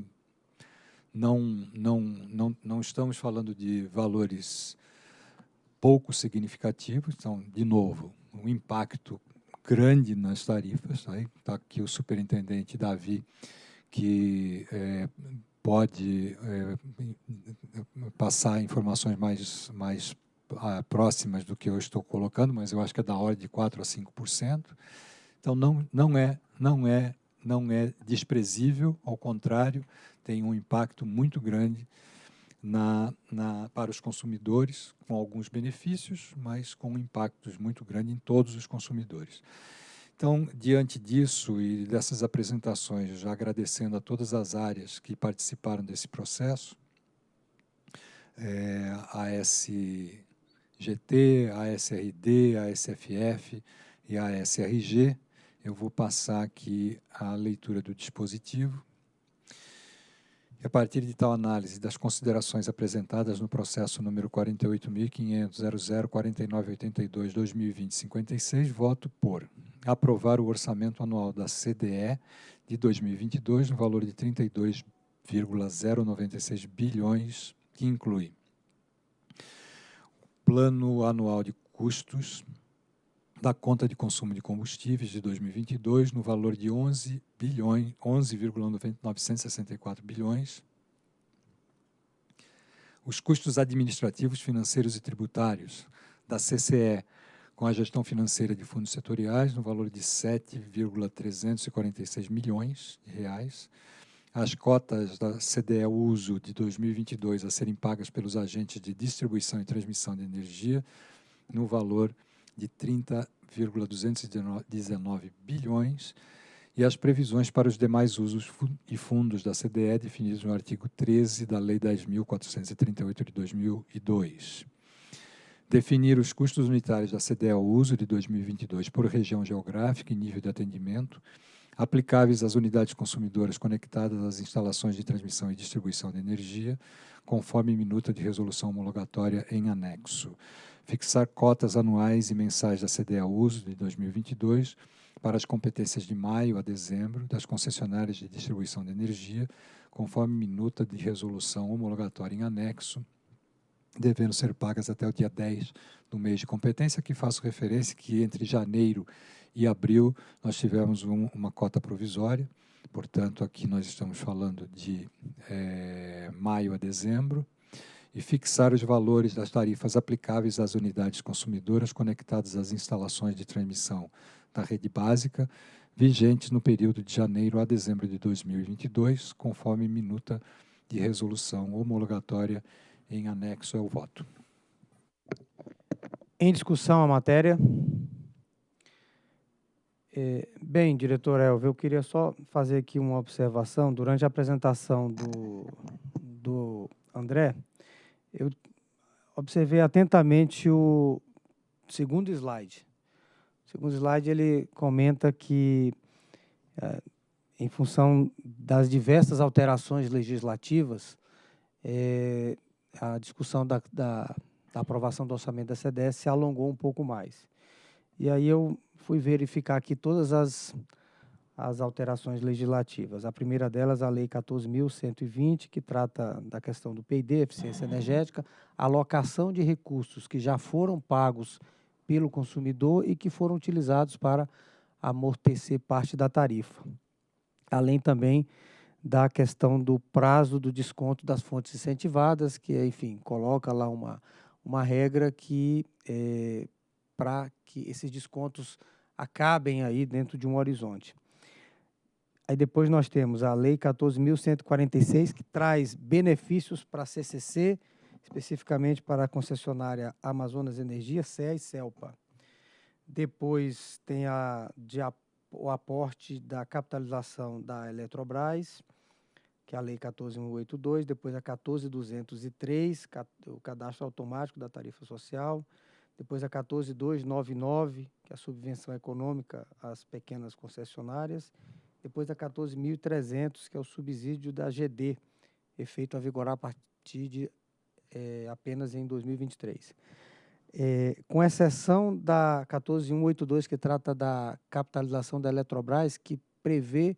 não, não, não, não estamos falando de valores pouco significativos, então, de novo, um impacto grande nas tarifas. Está né? Tá aqui o superintendente Davi, que é, pode é, passar informações mais, mais ah, próximas do que eu estou colocando, mas eu acho que é da ordem de 4 a 5%. Então, não, não, é, não, é, não é desprezível, ao contrário, tem um impacto muito grande na, na, para os consumidores, com alguns benefícios, mas com impactos muito grandes em todos os consumidores. Então, diante disso e dessas apresentações, já agradecendo a todas as áreas que participaram desse processo, é, a SGT, a SRD, a SFF e a SRG, eu vou passar aqui a leitura do dispositivo a partir de tal análise das considerações apresentadas no processo número 48.500.004982-2020-56, voto por aprovar o orçamento anual da CDE de 2022 no valor de 32,096 bilhões, que inclui plano anual de custos da conta de consumo de combustíveis de 2022 no valor de 11 bilhões, 11,964 bilhões. Os custos administrativos, financeiros e tributários da CCE com a gestão financeira de fundos setoriais no valor de 7,346 milhões de reais. As cotas da CDE Uso de 2022 a serem pagas pelos agentes de distribuição e transmissão de energia no valor de de 30,219 bilhões e as previsões para os demais usos e fundos da CDE definidos no artigo 13 da Lei 10.438 de 2002. Definir os custos unitários da CDE ao uso de 2022 por região geográfica e nível de atendimento, aplicáveis às unidades consumidoras conectadas às instalações de transmissão e distribuição de energia, conforme minuta de resolução homologatória em anexo fixar cotas anuais e mensais da CDA Uso de 2022 para as competências de maio a dezembro das concessionárias de distribuição de energia, conforme minuta de resolução homologatória em anexo, devendo ser pagas até o dia 10 do mês de competência, que faço referência que entre janeiro e abril nós tivemos um, uma cota provisória, portanto, aqui nós estamos falando de é, maio a dezembro, e fixar os valores das tarifas aplicáveis às unidades consumidoras conectadas às instalações de transmissão da rede básica, vigentes no período de janeiro a dezembro de 2022, conforme minuta de resolução homologatória em anexo ao voto. Em discussão a matéria. É, bem, diretor Elvio, eu queria só fazer aqui uma observação. Durante a apresentação do, do André, eu observei atentamente o segundo slide. segundo slide, ele comenta que, é, em função das diversas alterações legislativas, é, a discussão da, da, da, aprovação do orçamento da CDS se alongou um pouco mais. E aí eu fui verificar aqui todas as, as alterações legislativas. A primeira delas, a Lei 14.120, que trata da questão do PID, eficiência energética, alocação de recursos que já foram pagos pelo consumidor e que foram utilizados para amortecer parte da tarifa. Além também da questão do prazo do desconto das fontes incentivadas, que, enfim, coloca lá uma, uma regra que é, para que esses descontos acabem aí dentro de um horizonte. Aí depois nós temos a Lei 14.146, que traz benefícios para a CCC, especificamente para a concessionária Amazonas Energia, CEA e CELPA. Depois tem a, de, o aporte da capitalização da Eletrobras, que é a Lei 14.182, depois a 14.203, o cadastro automático da tarifa social, depois a 14.299, que é a subvenção econômica às pequenas concessionárias, depois a 14.300, que é o subsídio da GD, efeito a vigorar a partir de é, apenas em 2023. É, com exceção da 14.182, que trata da capitalização da Eletrobras, que prevê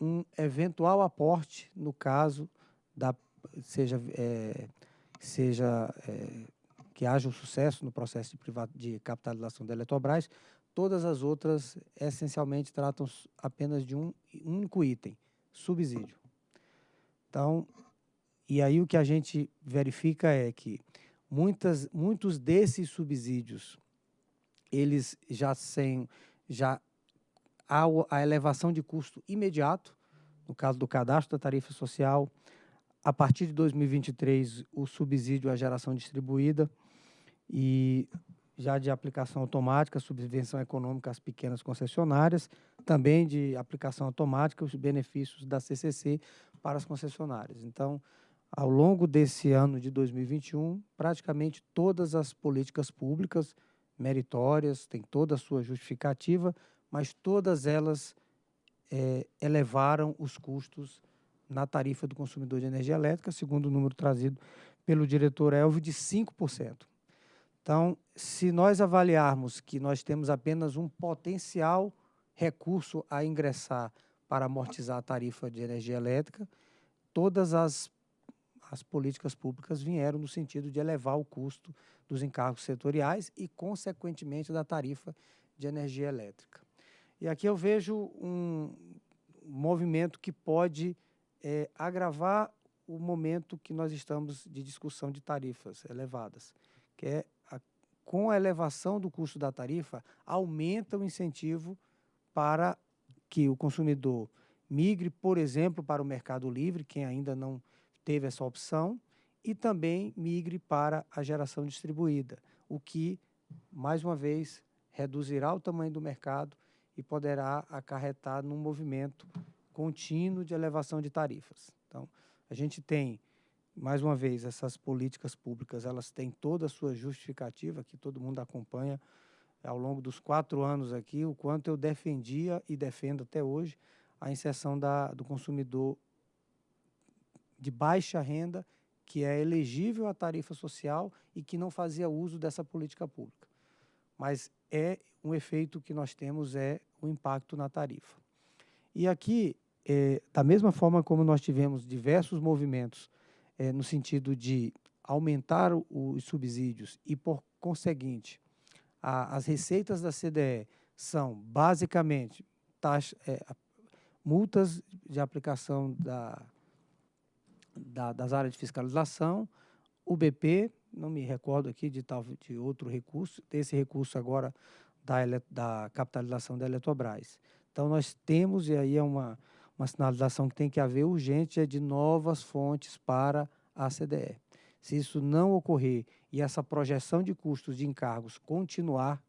um eventual aporte no caso da seja é, seja é, que haja um sucesso no processo de, de capitalização da Eletrobras, todas as outras essencialmente tratam apenas de um único item, subsídio. Então, e aí o que a gente verifica é que muitas, muitos desses subsídios, eles já sem, já há a elevação de custo imediato, no caso do cadastro da tarifa social, a partir de 2023 o subsídio à geração distribuída e já de aplicação automática, subvenção econômica às pequenas concessionárias, também de aplicação automática os benefícios da CCC para as concessionárias. Então, ao longo desse ano de 2021, praticamente todas as políticas públicas meritórias têm toda a sua justificativa, mas todas elas é, elevaram os custos na tarifa do consumidor de energia elétrica, segundo o número trazido pelo diretor Elvio, de 5%. Então, se nós avaliarmos que nós temos apenas um potencial recurso a ingressar para amortizar a tarifa de energia elétrica, todas as as políticas públicas vieram no sentido de elevar o custo dos encargos setoriais e, consequentemente, da tarifa de energia elétrica. E aqui eu vejo um movimento que pode é, agravar o momento que nós estamos de discussão de tarifas elevadas, que é com a elevação do custo da tarifa, aumenta o incentivo para que o consumidor migre, por exemplo, para o mercado livre, quem ainda não teve essa opção, e também migre para a geração distribuída, o que, mais uma vez, reduzirá o tamanho do mercado e poderá acarretar num movimento contínuo de elevação de tarifas. Então, a gente tem, mais uma vez, essas políticas públicas, elas têm toda a sua justificativa, que todo mundo acompanha ao longo dos quatro anos aqui, o quanto eu defendia e defendo até hoje a inserção da, do consumidor de baixa renda que é elegível à tarifa social e que não fazia uso dessa política pública. Mas é um efeito que nós temos é o impacto na tarifa. E aqui, é, da mesma forma como nós tivemos diversos movimentos é, no sentido de aumentar os subsídios e, por conseguinte, a, as receitas da CDE são basicamente taxa, é, multas de aplicação da da, das áreas de fiscalização, o BP, não me recordo aqui de, tal, de outro recurso, desse recurso agora da, da capitalização da Eletrobras. Então, nós temos, e aí é uma, uma sinalização que tem que haver urgente, é de novas fontes para a CDE. Se isso não ocorrer e essa projeção de custos de encargos continuar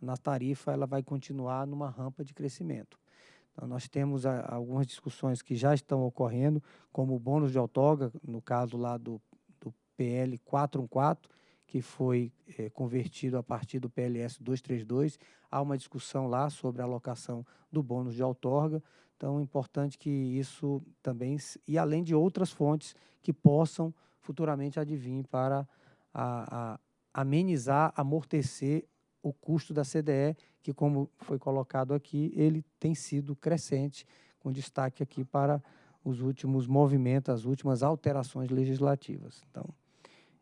na tarifa, ela vai continuar numa rampa de crescimento. Então, nós temos a, algumas discussões que já estão ocorrendo, como o bônus de outorga, no caso lá do, do PL 414, que foi é, convertido a partir do PLS 232. Há uma discussão lá sobre a alocação do bônus de outorga. Então, é importante que isso também, e além de outras fontes que possam futuramente advir para a, a amenizar, amortecer o custo da CDE, que, como foi colocado aqui, ele tem sido crescente, com destaque aqui para os últimos movimentos, as últimas alterações legislativas. Então,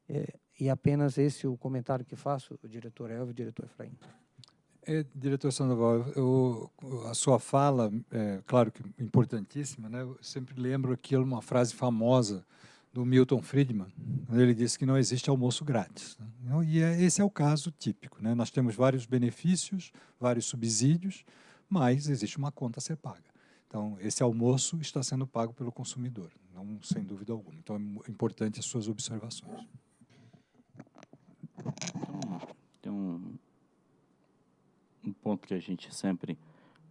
é, e apenas esse o comentário que faço, o diretor Elvio e o diretor Efraim. É, diretor Sandoval, eu, a sua fala, é, claro que importantíssima, né? eu sempre lembro aquilo, uma frase famosa do Milton Friedman, ele disse que não existe almoço grátis. Né? Então, e é, esse é o caso típico. Né? Nós temos vários benefícios, vários subsídios, mas existe uma conta a ser paga. Então, esse almoço está sendo pago pelo consumidor, não sem dúvida alguma. Então, é importante as suas observações. Tem um, um ponto que a gente sempre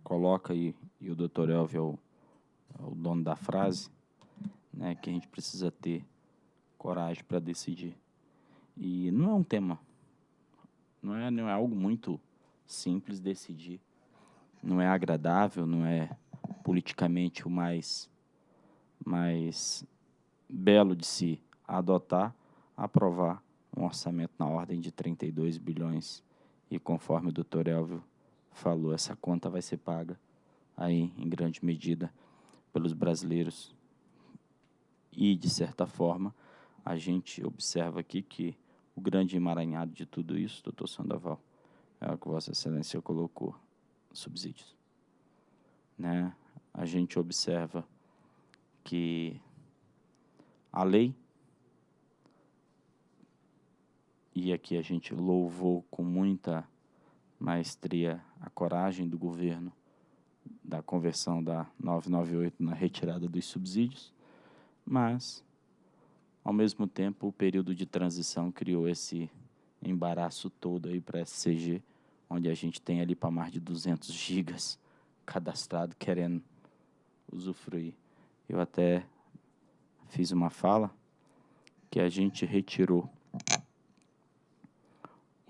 coloca, e, e o doutor Elvio é o, é o dono da frase, né, que a gente precisa ter coragem para decidir. E não é um tema, não é, não é algo muito simples decidir. Não é agradável, não é politicamente o mais, mais belo de se adotar, aprovar um orçamento na ordem de 32 bilhões. E conforme o doutor Elvio falou, essa conta vai ser paga aí, em grande medida, pelos brasileiros e, de certa forma, a gente observa aqui que o grande emaranhado de tudo isso, doutor Sandoval, é o que Vossa Excelência colocou, subsídios. Né? A gente observa que a lei, e aqui a gente louvou com muita maestria a coragem do governo da conversão da 998 na retirada dos subsídios, mas, ao mesmo tempo, o período de transição criou esse embaraço todo aí para a SCG, onde a gente tem ali para mais de 200 gigas cadastrado querendo usufruir. Eu até fiz uma fala que a gente retirou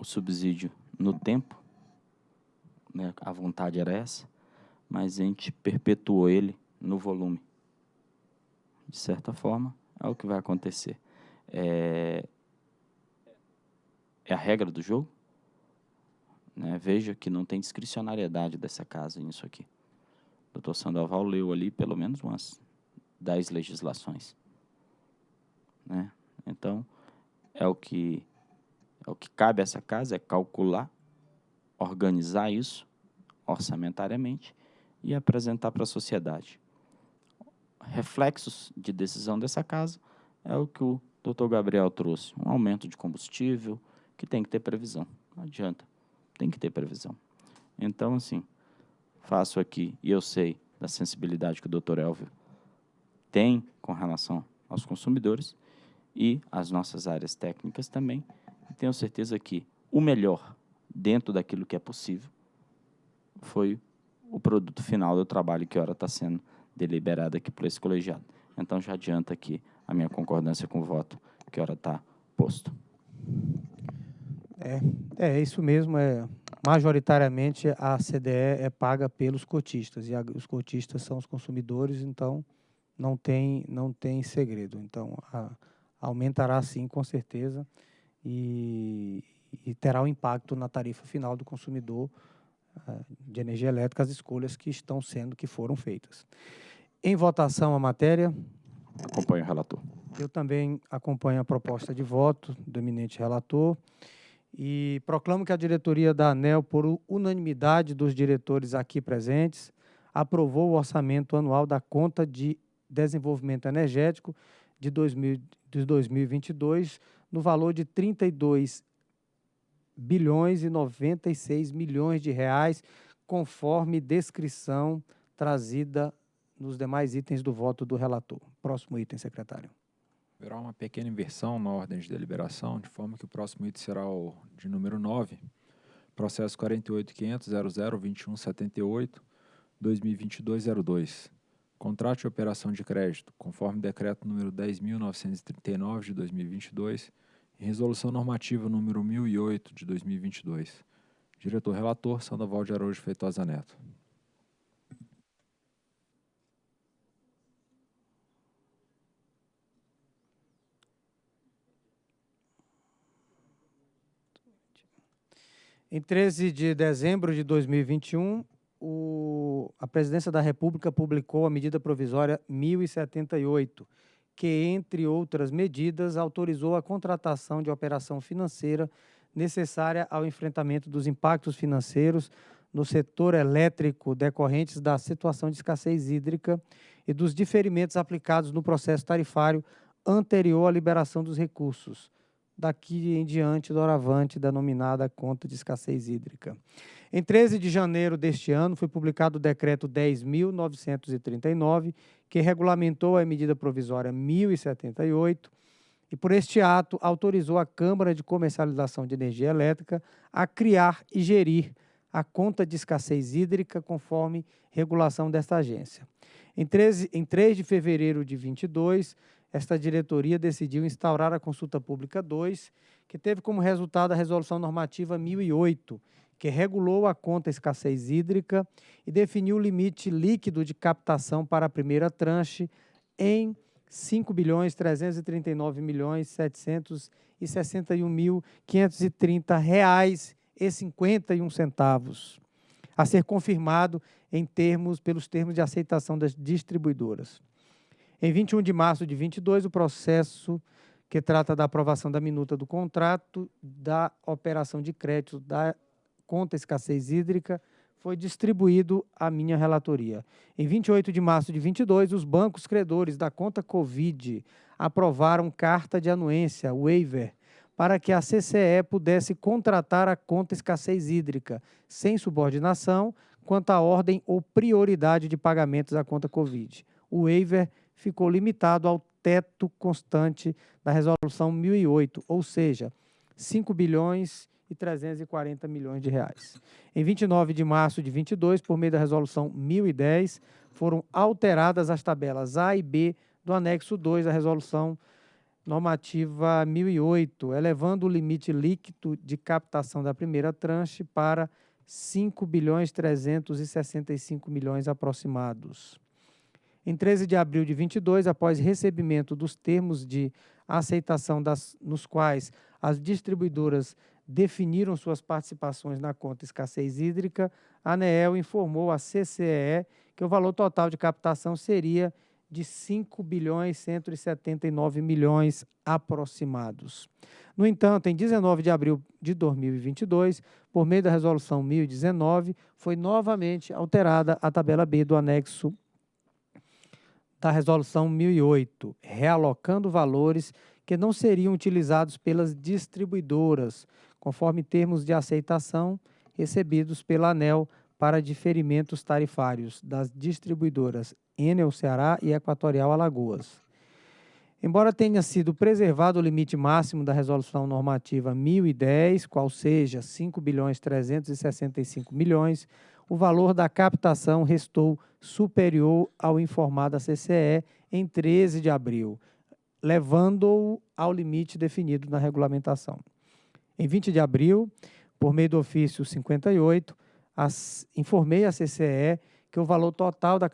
subsídio no tempo, né, a vontade era essa, mas a gente perpetuou ele no volume de certa forma, é o que vai acontecer. É, é a regra do jogo. Né? Veja que não tem discricionariedade dessa casa nisso aqui. O doutor Sandoval leu ali pelo menos umas dez legislações. Né? Então, é o que o que cabe a essa casa é calcular, organizar isso orçamentariamente e apresentar para a sociedade reflexos de decisão dessa casa é o que o doutor Gabriel trouxe. Um aumento de combustível, que tem que ter previsão. Não adianta, tem que ter previsão. Então, assim, faço aqui, e eu sei da sensibilidade que o doutor Elvio tem com relação aos consumidores e as nossas áreas técnicas também. Tenho certeza que o melhor, dentro daquilo que é possível, foi o produto final do trabalho que ora está sendo deliberada aqui por esse colegiado. Então, já adianta aqui a minha concordância com o voto, que hora está posto. É, é isso mesmo. É, majoritariamente, a CDE é paga pelos cotistas, e a, os cotistas são os consumidores, então não tem, não tem segredo. Então, a, aumentará sim, com certeza, e, e terá um impacto na tarifa final do consumidor de energia elétrica, as escolhas que estão sendo, que foram feitas. Em votação a matéria. Acompanho o relator. Eu também acompanho a proposta de voto do eminente relator e proclamo que a diretoria da ANEL, por unanimidade dos diretores aqui presentes, aprovou o orçamento anual da conta de desenvolvimento energético de, 2000, de 2022 no valor de 32 bilhões e 96 milhões de reais, conforme descrição trazida nos demais itens do voto do relator. Próximo item, secretário. Haverá uma pequena inversão na ordem de deliberação, de forma que o próximo item será o de número 9, processo 48.500.00.2178, 2022-02. Contrato de operação de crédito, conforme decreto número 10.939 de 2022, e Resolução Normativa número 1008 de 2022. Diretor relator, Sandoval de Araújo Feitosa Neto. Em 13 de dezembro de 2021, o, a Presidência da República publicou a medida provisória 1078, que, entre outras medidas, autorizou a contratação de operação financeira necessária ao enfrentamento dos impactos financeiros no setor elétrico decorrentes da situação de escassez hídrica e dos diferimentos aplicados no processo tarifário anterior à liberação dos recursos, daqui em diante, doravante, denominada conta de escassez hídrica. Em 13 de janeiro deste ano, foi publicado o decreto 10.939, que regulamentou a medida provisória 1078, e por este ato autorizou a Câmara de Comercialização de Energia Elétrica a criar e gerir a conta de escassez hídrica conforme regulação desta agência. Em, 13, em 3 de fevereiro de 22, esta diretoria decidiu instaurar a consulta pública 2, que teve como resultado a resolução normativa 1008, que regulou a conta escassez hídrica e definiu o limite líquido de captação para a primeira tranche em 5 bilhões 339 milhões 761 mil 530 reais e 51 centavos, a ser confirmado em termos pelos termos de aceitação das distribuidoras. Em 21 de março de 22, o processo que trata da aprovação da minuta do contrato da operação de crédito da conta escassez hídrica foi distribuído à minha relatoria. Em 28 de março de 22, os bancos credores da conta Covid aprovaram carta de anuência, waiver, para que a CCE pudesse contratar a conta escassez hídrica, sem subordinação, quanto à ordem ou prioridade de pagamentos à conta Covid. O waiver ficou limitado ao teto constante da resolução 1008, ou seja, 5 bilhões e 340 milhões de reais. Em 29 de março de 22, por meio da resolução 1010, foram alteradas as tabelas A e B do anexo 2 da resolução normativa 1008, elevando o limite líquido de captação da primeira tranche para 5 bilhões 365 milhões aproximados. Em 13 de abril de 22, após recebimento dos termos de aceitação das, nos quais as distribuidoras definiram suas participações na conta escassez hídrica, a ANEEL informou à CCE que o valor total de captação seria de 5 bilhões 179 milhões aproximados. No entanto, em 19 de abril de 2022, por meio da resolução 1019, foi novamente alterada a tabela B do anexo da Resolução 1008, realocando valores que não seriam utilizados pelas distribuidoras, conforme termos de aceitação recebidos pela ANEL para diferimentos tarifários das distribuidoras Enel Ceará e Equatorial Alagoas. Embora tenha sido preservado o limite máximo da resolução normativa 1010, qual seja 5 bilhões 365 milhões, o valor da captação restou superior ao informado à CCE em 13 de abril, levando-o ao limite definido na regulamentação. Em 20 de abril, por meio do ofício 58, as, informei à CCE que o valor total da,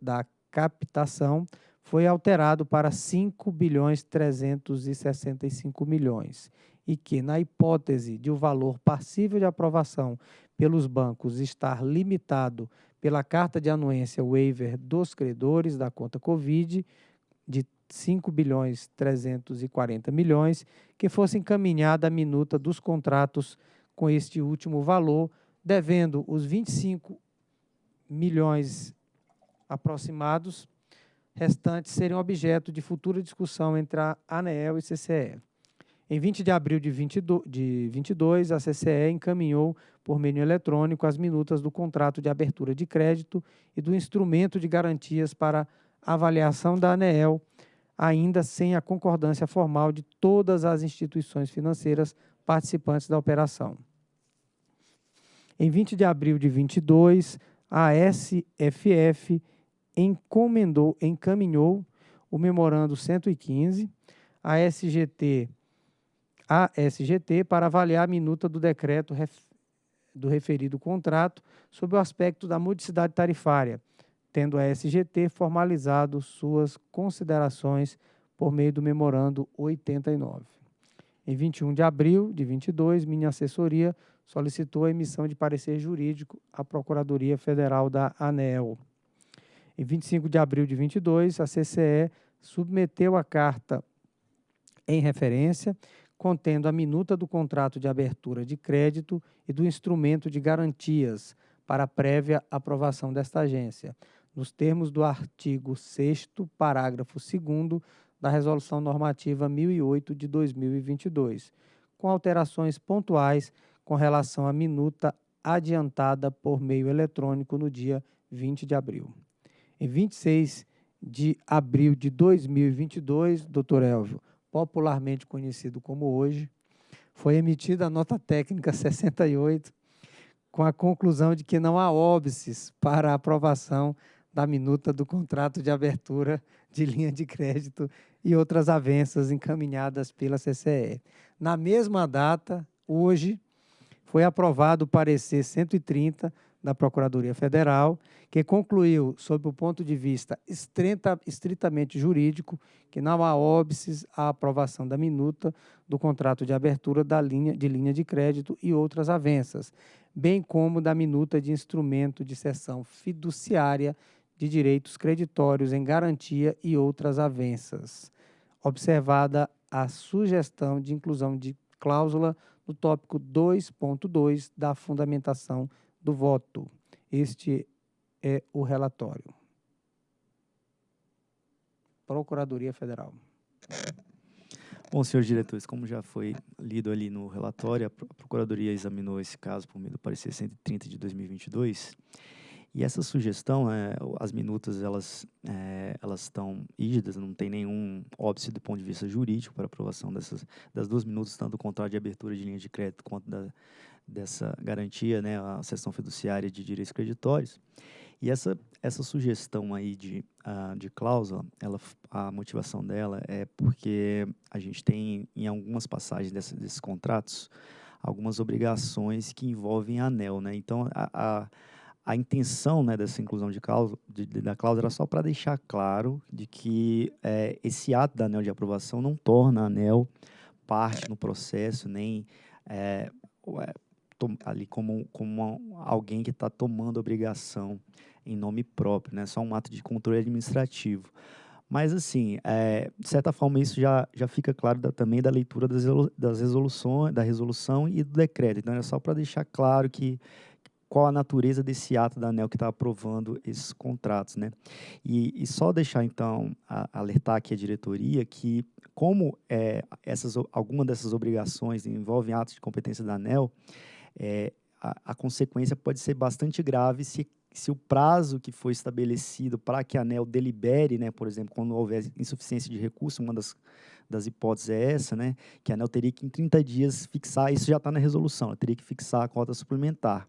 da captação foi alterado para 5 bilhões 365 milhões e que, na hipótese de o valor passível de aprovação pelos bancos estar limitado pela carta de anuência waiver dos credores da conta Covid de 5 bilhões 340 milhões, que fosse encaminhada a minuta dos contratos com este último valor, devendo os 25 milhões aproximados restantes serem objeto de futura discussão entre a ANEEL e CCE. Em 20 de abril de, 22, de 22, a CCE encaminhou por meio eletrônico as minutas do contrato de abertura de crédito e do instrumento de garantias para avaliação da ANEEL, ainda sem a concordância formal de todas as instituições financeiras participantes da operação. Em 20 de abril de 22, a SFF encomendou, encaminhou o memorando 115, a SGT ASGT para avaliar a minuta do decreto ref, do referido contrato sob o aspecto da modicidade tarifária, tendo a SGT formalizado suas considerações por meio do memorando 89. Em 21 de abril de 22, minha assessoria solicitou a emissão de parecer jurídico à Procuradoria Federal da ANEL. Em 25 de abril de 22, a CCE submeteu a carta em referência, contendo a minuta do contrato de abertura de crédito e do instrumento de garantias para prévia aprovação desta agência, nos termos do artigo 6 parágrafo 2 da Resolução Normativa 1008 de 2022, com alterações pontuais com relação à minuta adiantada por meio eletrônico no dia 20 de abril. Em 26 de abril de 2022, doutor Elvio, popularmente conhecido como hoje, foi emitida a nota técnica 68, com a conclusão de que não há óbices para a aprovação da minuta do contrato de abertura de linha de crédito e outras avanças encaminhadas pela CCE. Na mesma data, hoje, foi aprovado o parecer 130 da Procuradoria Federal, que concluiu, sob o ponto de vista estrita, estritamente jurídico, que não há óbices à aprovação da minuta do contrato de abertura da linha, de linha de crédito e outras avanças, bem como da minuta de instrumento de cessão fiduciária de direitos creditórios em garantia e outras avanças, observada a sugestão de inclusão de cláusula no tópico 2.2 da fundamentação do voto. Este é o relatório. Procuradoria Federal. Bom, senhores diretores, como já foi lido ali no relatório, a Procuradoria examinou esse caso por meio do parecer 130 de 2022 e essa sugestão, é, as minutas, elas é, elas estão rígidas, não tem nenhum óbice do ponto de vista jurídico para aprovação dessas das duas minutas, tanto do contrato de abertura de linha de crédito quanto da, dessa garantia, né, a sessão fiduciária de direitos creditórios. E essa, essa sugestão aí de, uh, de cláusula, ela, a motivação dela é porque a gente tem, em algumas passagens dessa, desses contratos, algumas obrigações que envolvem anel, né? Então, a, a a intenção né, dessa inclusão de cláusula, de, de, da cláusula era só para deixar claro de que é, esse ato da ANEL de aprovação não torna a ANEL parte no processo, nem é, ali como, como alguém que está tomando obrigação em nome próprio, né? só um ato de controle administrativo. Mas, assim, é, de certa forma, isso já, já fica claro da, também da leitura das, das resoluções, da resolução e do decreto. Então, é só para deixar claro que qual a natureza desse ato da ANEL que está aprovando esses contratos, né? E, e só deixar, então, a, alertar aqui a diretoria que, como é, essas, alguma dessas obrigações envolvem atos de competência da ANEL, é, a, a consequência pode ser bastante grave se se o prazo que foi estabelecido para que a ANEL delibere, né, por exemplo, quando houver insuficiência de recurso, uma das, das hipóteses é essa, né, que a ANEL teria que em 30 dias fixar, isso já está na resolução, ela teria que fixar a cota suplementar.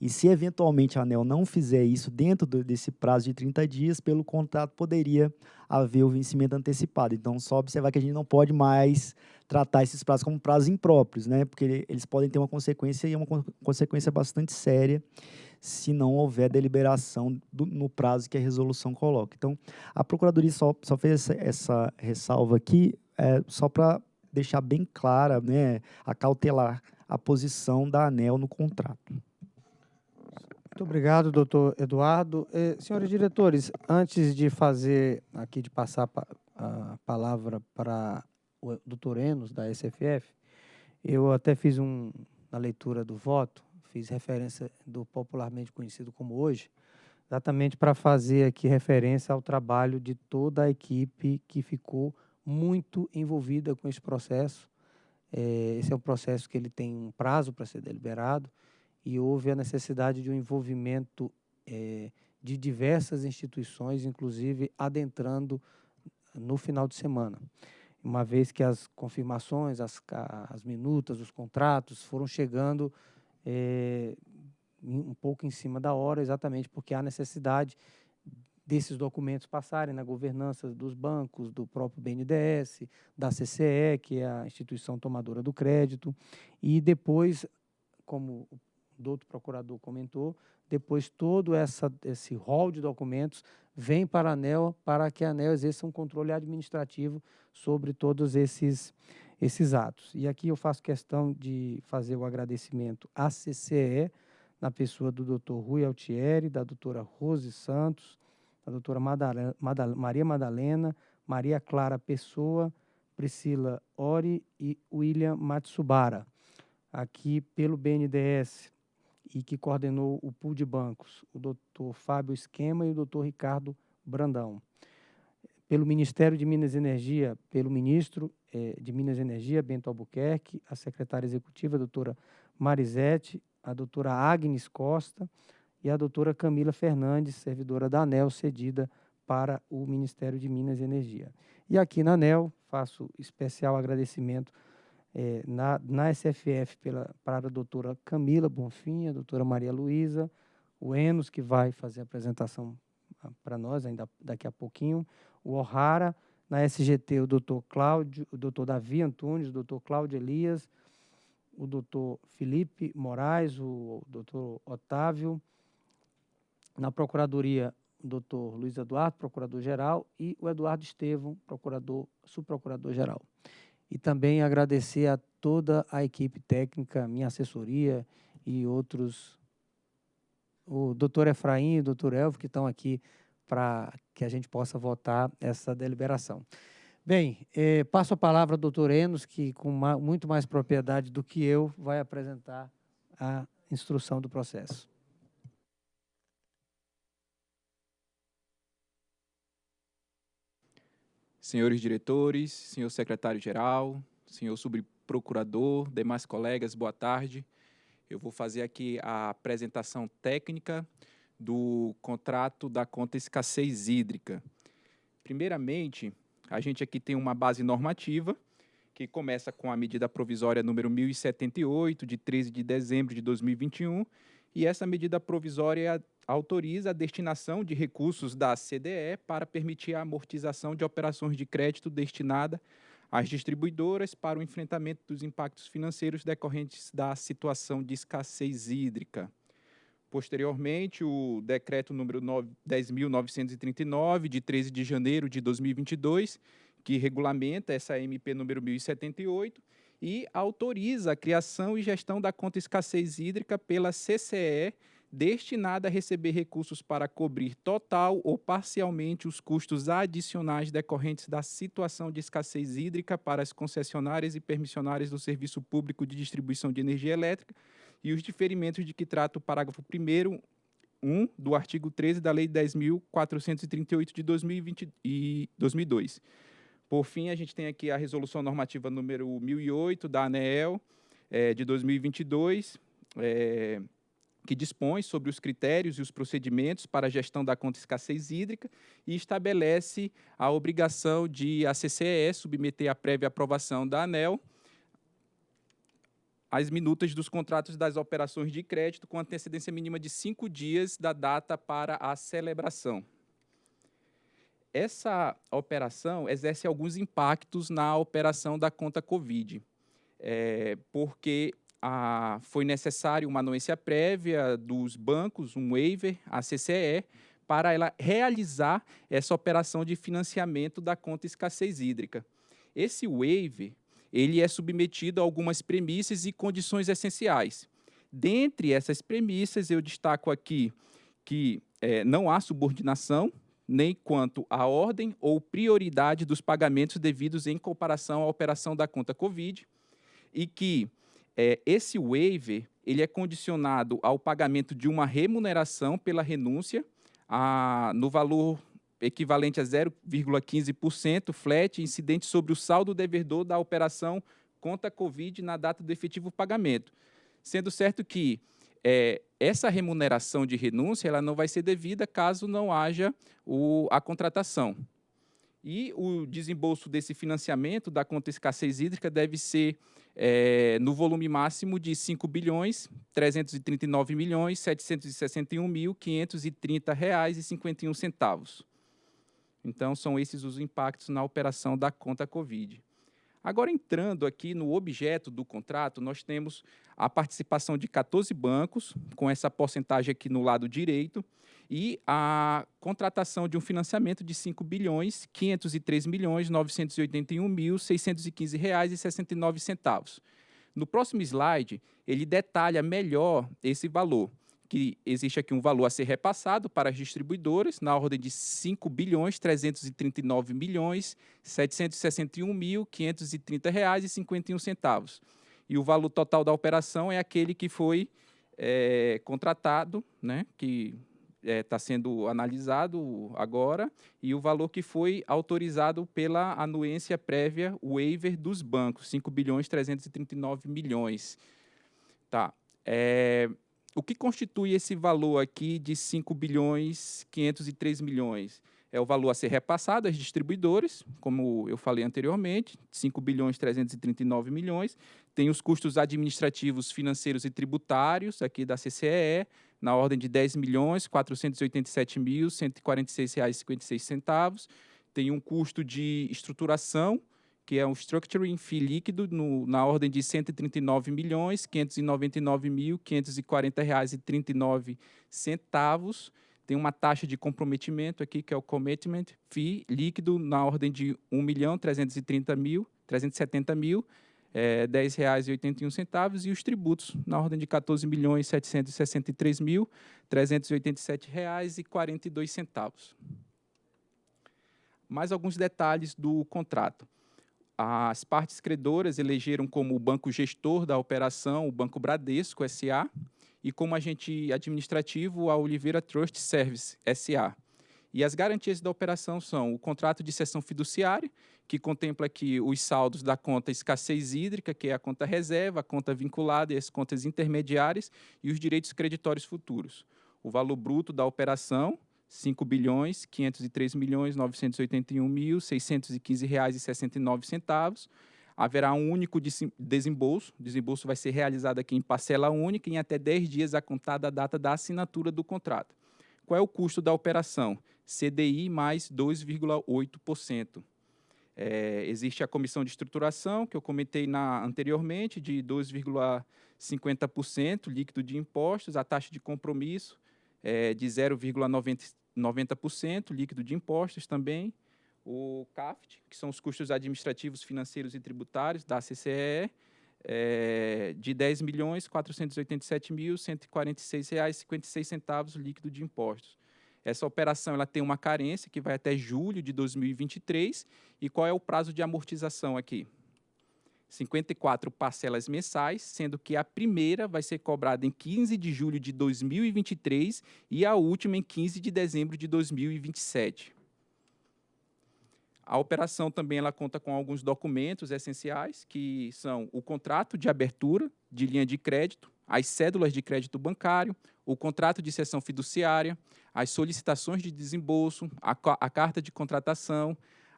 E se eventualmente a ANEL não fizer isso dentro do, desse prazo de 30 dias, pelo contrato poderia haver o vencimento antecipado. Então, só observar que a gente não pode mais tratar esses prazos como prazos impróprios, né, porque eles podem ter uma consequência e uma consequência bastante séria se não houver deliberação do, no prazo que a resolução coloca. Então, a Procuradoria só, só fez essa, essa ressalva aqui é, só para deixar bem clara, né, a cautelar a posição da ANEL no contrato. Muito obrigado, doutor Eduardo. Senhores diretores, antes de fazer aqui, de passar a palavra para o doutor Enos, da SFF, eu até fiz um, na leitura do voto, fiz referência do popularmente conhecido como hoje, exatamente para fazer aqui referência ao trabalho de toda a equipe que ficou muito envolvida com esse processo. É, esse é um processo que ele tem um prazo para ser deliberado e houve a necessidade de um envolvimento é, de diversas instituições, inclusive adentrando no final de semana. Uma vez que as confirmações, as, as minutas, os contratos foram chegando é, um pouco em cima da hora, exatamente porque há necessidade desses documentos passarem na governança dos bancos, do próprio BNDES, da CCE, que é a instituição tomadora do crédito, e depois, como o doutor procurador comentou, depois todo essa, esse rol de documentos vem para a ANEL, para que a ANEL exerça um controle administrativo sobre todos esses, esses atos. E aqui eu faço questão de fazer o agradecimento à CCE, na pessoa do doutor Rui Altieri, da doutora Rose Santos, da doutora Madalena, Madal Maria Madalena, Maria Clara Pessoa, Priscila Ori e William Matsubara. Aqui pelo BNDES e que coordenou o pool de bancos, o doutor Fábio Esquema e o doutor Ricardo Brandão. Pelo Ministério de Minas e Energia, pelo ministro eh, de Minas e Energia, Bento Albuquerque, a secretária executiva, a doutora Marisete, a doutora Agnes Costa e a doutora Camila Fernandes, servidora da ANEL, cedida para o Ministério de Minas e Energia. E aqui na ANEL, faço especial agradecimento é, na, na SFF pela, para a doutora Camila Bonfim, a doutora Maria Luísa, o Enos, que vai fazer a apresentação ah, para nós ainda daqui a pouquinho, o O'Hara, na SGT o doutor Cláudio, o doutor Davi Antunes, o doutor Cláudio Elias, o doutor Felipe Moraes, o doutor Otávio, na Procuradoria, o doutor Luiz Eduardo, procurador-geral, e o Eduardo Estevam, procurador, subprocurador-geral. E também agradecer a toda a equipe técnica, minha assessoria e outros, o doutor Efraim e o doutor Elvio, que estão aqui para que a gente possa votar essa deliberação. Bem, eh, passo a palavra ao doutor Enos, que com muito mais propriedade do que eu, vai apresentar a instrução do processo. Senhores diretores, senhor secretário-geral, senhor subprocurador, demais colegas, boa tarde. Eu vou fazer aqui a apresentação técnica do contrato da conta escassez hídrica. Primeiramente, a gente aqui tem uma base normativa, que começa com a medida provisória número 1078, de 13 de dezembro de 2021, e essa medida provisória autoriza a destinação de recursos da CDE para permitir a amortização de operações de crédito destinada às distribuidoras para o enfrentamento dos impactos financeiros decorrentes da situação de escassez hídrica. Posteriormente, o decreto número 10.939, de 13 de janeiro de 2022, que regulamenta essa MP número 1078 e autoriza a criação e gestão da conta escassez hídrica pela CCE, destinada a receber recursos para cobrir total ou parcialmente os custos adicionais decorrentes da situação de escassez hídrica para as concessionárias e permissionárias do Serviço Público de Distribuição de Energia Elétrica, e os diferimentos de que trata o parágrafo 1 1 do artigo 13 da Lei 10.438 de 2020 e 2002. Por fim, a gente tem aqui a resolução normativa número 1008 da ANEEL é, de 2022, é, que dispõe sobre os critérios e os procedimentos para a gestão da conta escassez hídrica e estabelece a obrigação de a CCE submeter a prévia aprovação da ANEL as minutas dos contratos das operações de crédito com antecedência mínima de cinco dias da data para a celebração. Essa operação exerce alguns impactos na operação da conta Covid, é, porque a, foi necessário uma anuência prévia dos bancos, um waiver, a CCE, para ela realizar essa operação de financiamento da conta escassez hídrica. Esse waiver ele é submetido a algumas premissas e condições essenciais. Dentre essas premissas, eu destaco aqui que é, não há subordinação, nem quanto à ordem ou prioridade dos pagamentos devidos em comparação à operação da conta Covid, e que é, esse waiver ele é condicionado ao pagamento de uma remuneração pela renúncia a, no valor equivalente a 0,15% flat incidente sobre o saldo devedor da operação conta Covid na data do efetivo pagamento. Sendo certo que é, essa remuneração de renúncia ela não vai ser devida caso não haja o, a contratação. E o desembolso desse financiamento da conta escassez hídrica deve ser é, no volume máximo de 5 bilhões 339 milhões 761 mil 530 reais e 51 centavos. Então, são esses os impactos na operação da conta Covid. Agora, entrando aqui no objeto do contrato, nós temos a participação de 14 bancos, com essa porcentagem aqui no lado direito, e a contratação de um financiamento de 5 bilhões 503 milhões 981 mil 615 reais e 69 centavos. No próximo slide, ele detalha melhor esse valor, que existe aqui um valor a ser repassado para as distribuidoras na ordem de 5 bilhões 339 milhões 761 mil 530 reais e 51 centavos. E o valor total da operação é aquele que foi é, contratado, né, que está é, tá sendo analisado agora, e o valor que foi autorizado pela anuência prévia waiver dos bancos, 5 bilhões 339 milhões. Tá. É, o que constitui esse valor aqui de 5 bilhões 503 milhões? É o valor a ser repassado às distribuidores, como eu falei anteriormente, 5 bilhões 339 milhões. Tem os custos administrativos, financeiros e tributários aqui da CCE, na ordem de 10 milhões 487 mil 146 reais 56 centavos. Tem um custo de estruturação, que é um structuring fee líquido no, na ordem de 139 milhões 599 mil 540 reais e 39 centavos. Tem uma taxa de comprometimento aqui, que é o commitment fee líquido na ordem de 1 milhão 330 mil 370 mil é, R$ 10,81 e os tributos na ordem de R$ 14.763.387,42. Mais alguns detalhes do contrato. As partes credoras elegeram como banco gestor da operação o Banco Bradesco S.A. e como agente administrativo a Oliveira Trust Service S.A. E as garantias da operação são o contrato de cessão fiduciária, que contempla aqui os saldos da conta escassez hídrica, que é a conta reserva, a conta vinculada e as contas intermediárias, e os direitos creditórios futuros. O valor bruto da operação, 5 bilhões 503 milhões 981 mil 615 reais e 69 centavos. Haverá um único desembolso. O desembolso vai ser realizado aqui em parcela única em até 10 dias a contar da data da assinatura do contrato. Qual é o custo da operação? CDI mais 2,8%. É, existe a comissão de estruturação, que eu comentei na, anteriormente, de 2,50% líquido de impostos, a taxa de compromisso é de 0,90% líquido de impostos também, o CAFT, que são os custos administrativos, financeiros e tributários da CCE, é, de R$ 10.487.146,56 líquido de impostos. Essa operação ela tem uma carência que vai até julho de 2023. E qual é o prazo de amortização aqui? 54 parcelas mensais, sendo que a primeira vai ser cobrada em 15 de julho de 2023 e a última em 15 de dezembro de 2027. A operação também ela conta com alguns documentos essenciais, que são o contrato de abertura de linha de crédito, as cédulas de crédito bancário, o contrato de cessão fiduciária, as solicitações de desembolso, a, a carta de contratação,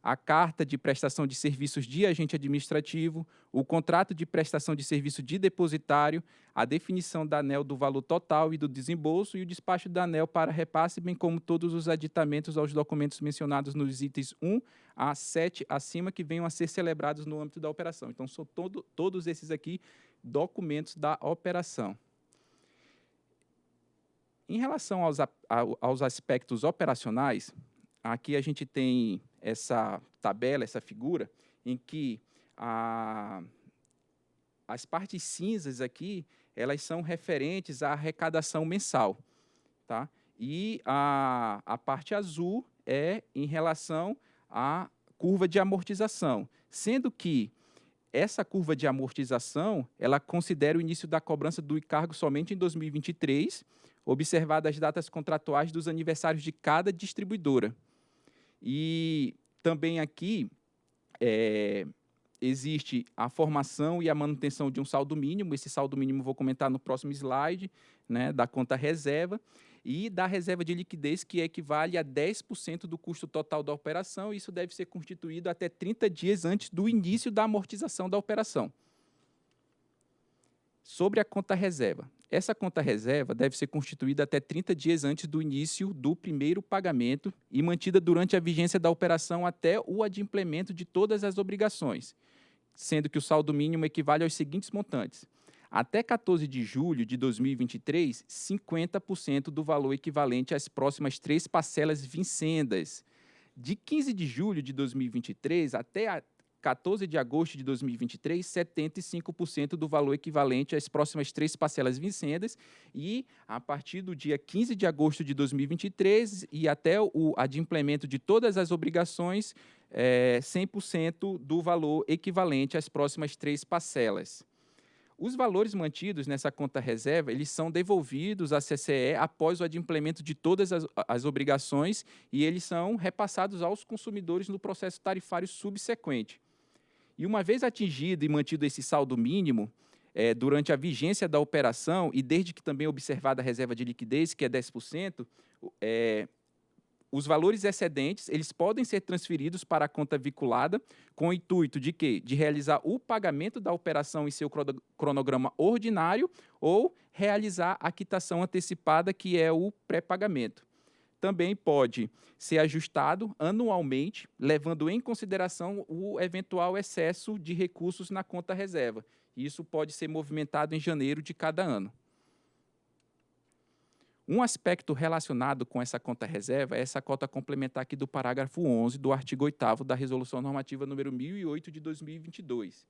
a carta de prestação de serviços de agente administrativo, o contrato de prestação de serviço de depositário, a definição da ANEL do valor total e do desembolso e o despacho da ANEL para repasse, bem como todos os aditamentos aos documentos mencionados nos itens 1 a 7 acima que venham a ser celebrados no âmbito da operação. Então, são todo, todos esses aqui documentos da operação. Em relação aos, aos aspectos operacionais, aqui a gente tem essa tabela, essa figura, em que a, as partes cinzas aqui, elas são referentes à arrecadação mensal. Tá? E a, a parte azul é em relação à curva de amortização, sendo que essa curva de amortização, ela considera o início da cobrança do encargo somente em 2023, observadas as datas contratuais dos aniversários de cada distribuidora. E também aqui é, existe a formação e a manutenção de um saldo mínimo, esse saldo mínimo vou comentar no próximo slide, né, da conta reserva, e da reserva de liquidez, que equivale a 10% do custo total da operação. Isso deve ser constituído até 30 dias antes do início da amortização da operação. Sobre a conta reserva. Essa conta reserva deve ser constituída até 30 dias antes do início do primeiro pagamento e mantida durante a vigência da operação até o adimplemento de todas as obrigações, sendo que o saldo mínimo equivale aos seguintes montantes: até 14 de julho de 2023, 50% do valor equivalente às próximas três parcelas vincendas. De 15 de julho de 2023 até 14 de agosto de 2023, 75% do valor equivalente às próximas três parcelas vincendas. E a partir do dia 15 de agosto de 2023 e até o adimplemento de todas as obrigações, é, 100% do valor equivalente às próximas três parcelas. Os valores mantidos nessa conta reserva, eles são devolvidos à CCE após o adimplemento de todas as, as obrigações e eles são repassados aos consumidores no processo tarifário subsequente. E uma vez atingido e mantido esse saldo mínimo, é, durante a vigência da operação e desde que também observada a reserva de liquidez, que é 10%, é, os valores excedentes eles podem ser transferidos para a conta vinculada com o intuito de quê? De realizar o pagamento da operação em seu cronograma ordinário ou realizar a quitação antecipada, que é o pré-pagamento. Também pode ser ajustado anualmente, levando em consideração o eventual excesso de recursos na conta reserva. Isso pode ser movimentado em janeiro de cada ano. Um aspecto relacionado com essa conta reserva é essa cota complementar aqui do parágrafo 11 do artigo 8 da Resolução Normativa número 1008 de 2022.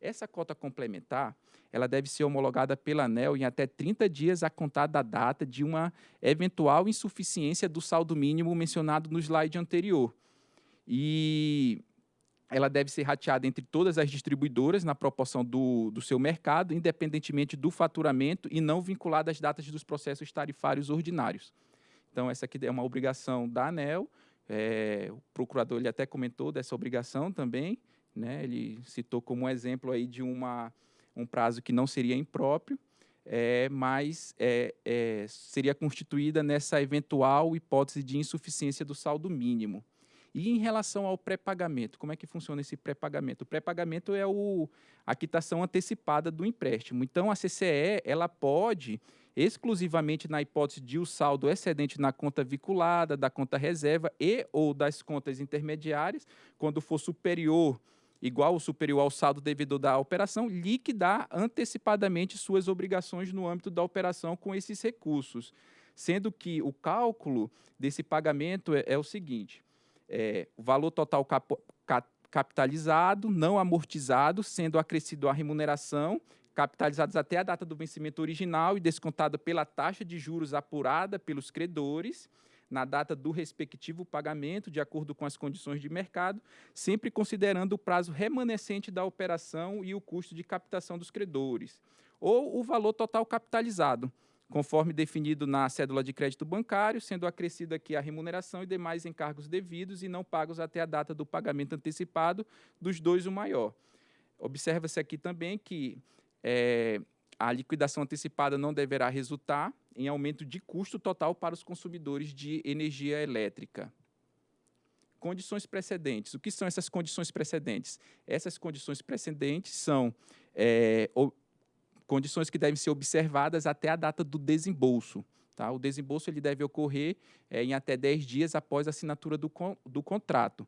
Essa cota complementar, ela deve ser homologada pela ANEL em até 30 dias a contar da data de uma eventual insuficiência do saldo mínimo mencionado no slide anterior. E ela deve ser rateada entre todas as distribuidoras na proporção do, do seu mercado, independentemente do faturamento e não vinculada às datas dos processos tarifários ordinários. Então, essa aqui é uma obrigação da ANEL, é, o procurador ele até comentou dessa obrigação também, né, ele citou como exemplo aí de uma, um prazo que não seria impróprio, é, mas é, é, seria constituída nessa eventual hipótese de insuficiência do saldo mínimo. E em relação ao pré-pagamento, como é que funciona esse pré-pagamento? O pré-pagamento é o, a quitação antecipada do empréstimo. Então, a CCE ela pode, exclusivamente na hipótese de o saldo excedente na conta vinculada, da conta reserva e ou das contas intermediárias, quando for superior igual ou superior ao saldo devido da operação, liquidar antecipadamente suas obrigações no âmbito da operação com esses recursos. Sendo que o cálculo desse pagamento é, é o seguinte: é, o valor total cap, cap, capitalizado, não amortizado, sendo acrescido a remuneração, capitalizados até a data do vencimento original e descontada pela taxa de juros apurada pelos credores na data do respectivo pagamento, de acordo com as condições de mercado, sempre considerando o prazo remanescente da operação e o custo de captação dos credores, ou o valor total capitalizado, conforme definido na cédula de crédito bancário, sendo acrescida aqui a remuneração e demais encargos devidos e não pagos até a data do pagamento antecipado dos dois o maior. Observa-se aqui também que é, a liquidação antecipada não deverá resultar em aumento de custo total para os consumidores de energia elétrica. Condições precedentes. O que são essas condições precedentes? Essas condições precedentes são é, condições que devem ser observadas até a data do desembolso. Tá? O desembolso ele deve ocorrer é, em até 10 dias após a assinatura do, con do contrato.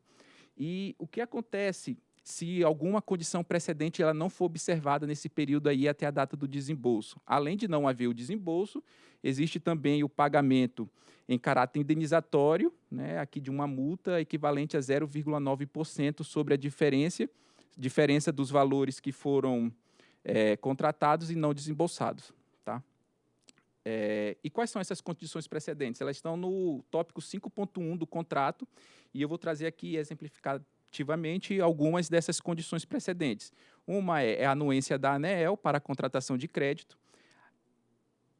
E o que acontece se alguma condição precedente ela não for observada nesse período aí até a data do desembolso? Além de não haver o desembolso, existe também o pagamento em caráter indenizatório, né, aqui de uma multa equivalente a 0,9% sobre a diferença, diferença dos valores que foram é, contratados e não desembolsados. Tá? É, e quais são essas condições precedentes? Elas estão no tópico 5.1 do contrato, e eu vou trazer aqui exemplificativamente algumas dessas condições precedentes. Uma é, é a anuência da ANEEL para a contratação de crédito,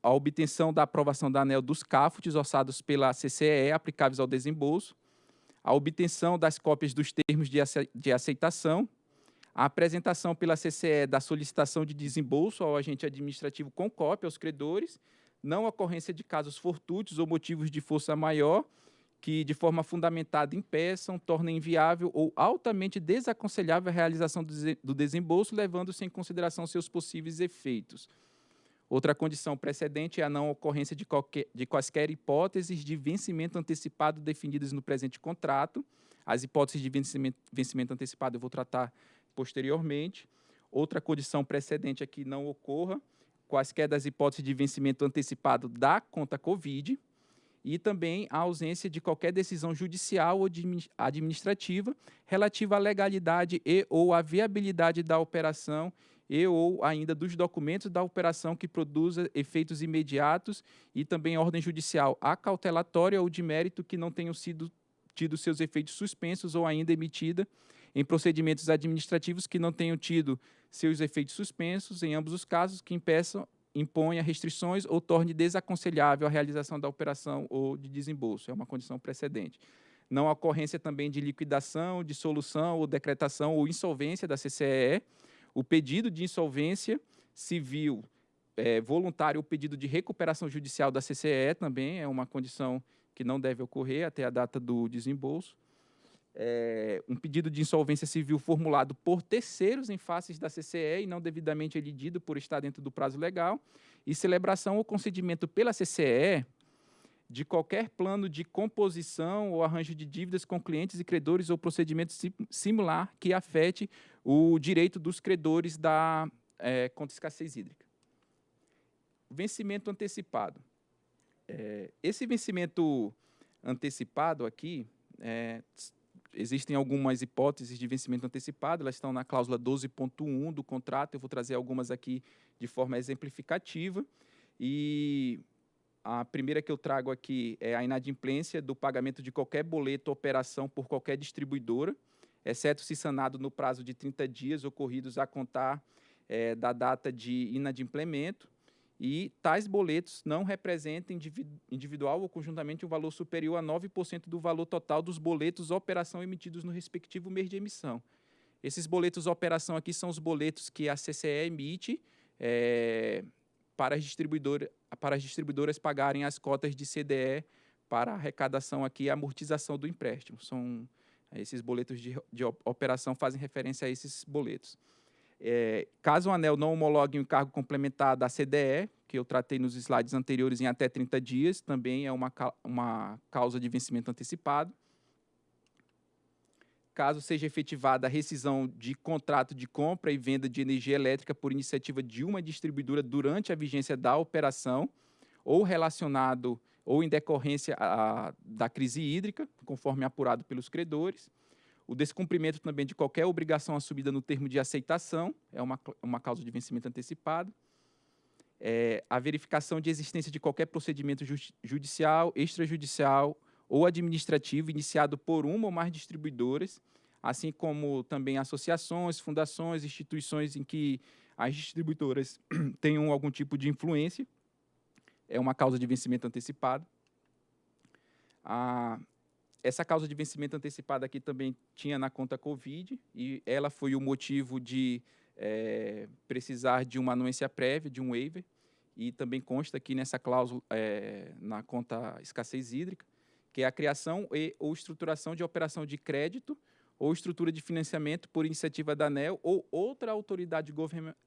a obtenção da aprovação da ANEL dos CAFUTs orçados pela CCE aplicáveis ao desembolso, a obtenção das cópias dos termos de aceitação a apresentação pela CCE da solicitação de desembolso ao agente administrativo com cópia aos credores, não ocorrência de casos fortuitos ou motivos de força maior que, de forma fundamentada, impeçam, tornem inviável ou altamente desaconselhável a realização do desembolso, levando-se em consideração seus possíveis efeitos. Outra condição precedente é a não ocorrência de, qualquer, de quaisquer hipóteses de vencimento antecipado definidas no presente contrato. As hipóteses de vencimento, vencimento antecipado eu vou tratar posteriormente. Outra condição precedente é que não ocorra quaisquer das hipóteses de vencimento antecipado da conta Covid e também a ausência de qualquer decisão judicial ou administrativa relativa à legalidade e ou à viabilidade da operação e ou ainda dos documentos da operação que produza efeitos imediatos e também ordem judicial acautelatória ou de mérito que não tenham sido tido seus efeitos suspensos ou ainda emitida em procedimentos administrativos que não tenham tido seus efeitos suspensos, em ambos os casos, que impeçam imponha restrições ou torne desaconselhável a realização da operação ou de desembolso. É uma condição precedente. Não ocorrência também de liquidação, dissolução ou decretação ou insolvência da CCE. O pedido de insolvência civil é, voluntário ou pedido de recuperação judicial da CCE também é uma condição que não deve ocorrer até a data do desembolso é, um pedido de insolvência civil formulado por terceiros em faces da CCE e não devidamente elidido por estar dentro do prazo legal, e celebração ou concedimento pela CCE de qualquer plano de composição ou arranjo de dívidas com clientes e credores ou procedimento similar que afete o direito dos credores da é, conta escassez hídrica. Vencimento antecipado. É, esse vencimento antecipado aqui é, existem algumas hipóteses de vencimento antecipado, elas estão na cláusula 12.1 do contrato, eu vou trazer algumas aqui de forma exemplificativa. E a primeira que eu trago aqui é a inadimplência do pagamento de qualquer boleto ou operação por qualquer distribuidora, exceto se sanado no prazo de 30 dias ocorridos a contar é, da data de inadimplemento e tais boletos não representam individual ou conjuntamente um valor superior a 9% do valor total dos boletos operação emitidos no respectivo mês de emissão. Esses boletos operação aqui são os boletos que a CCE emite é, para, as distribuidora, para as distribuidoras pagarem as cotas de CDE para arrecadação aqui e amortização do empréstimo. São esses boletos de, de operação fazem referência a esses boletos. É, caso o ANEL não homologue um encargo complementar da CDE, que eu tratei nos slides anteriores em até 30 dias, também é uma, uma causa de vencimento antecipado. Caso seja efetivada a rescisão de contrato de compra e venda de energia elétrica por iniciativa de uma distribuidora durante a vigência da operação, ou relacionado ou em decorrência a, da crise hídrica, conforme apurado pelos credores o descumprimento também de qualquer obrigação assumida no termo de aceitação, é uma, uma causa de vencimento antecipado. É, a verificação de existência de qualquer procedimento judicial, extrajudicial ou administrativo iniciado por uma ou mais distribuidoras, assim como também associações, fundações, instituições em que as distribuidoras *clears throat* tenham algum tipo de influência, é uma causa de vencimento antecipado. A essa causa de vencimento antecipado aqui também tinha na conta Covid e ela foi o motivo de é, precisar de uma anuência prévia, de um waiver, e também consta aqui nessa cláusula, é, na conta escassez hídrica, que é a criação e ou estruturação de operação de crédito ou estrutura de financiamento por iniciativa da ANEL ou outra autoridade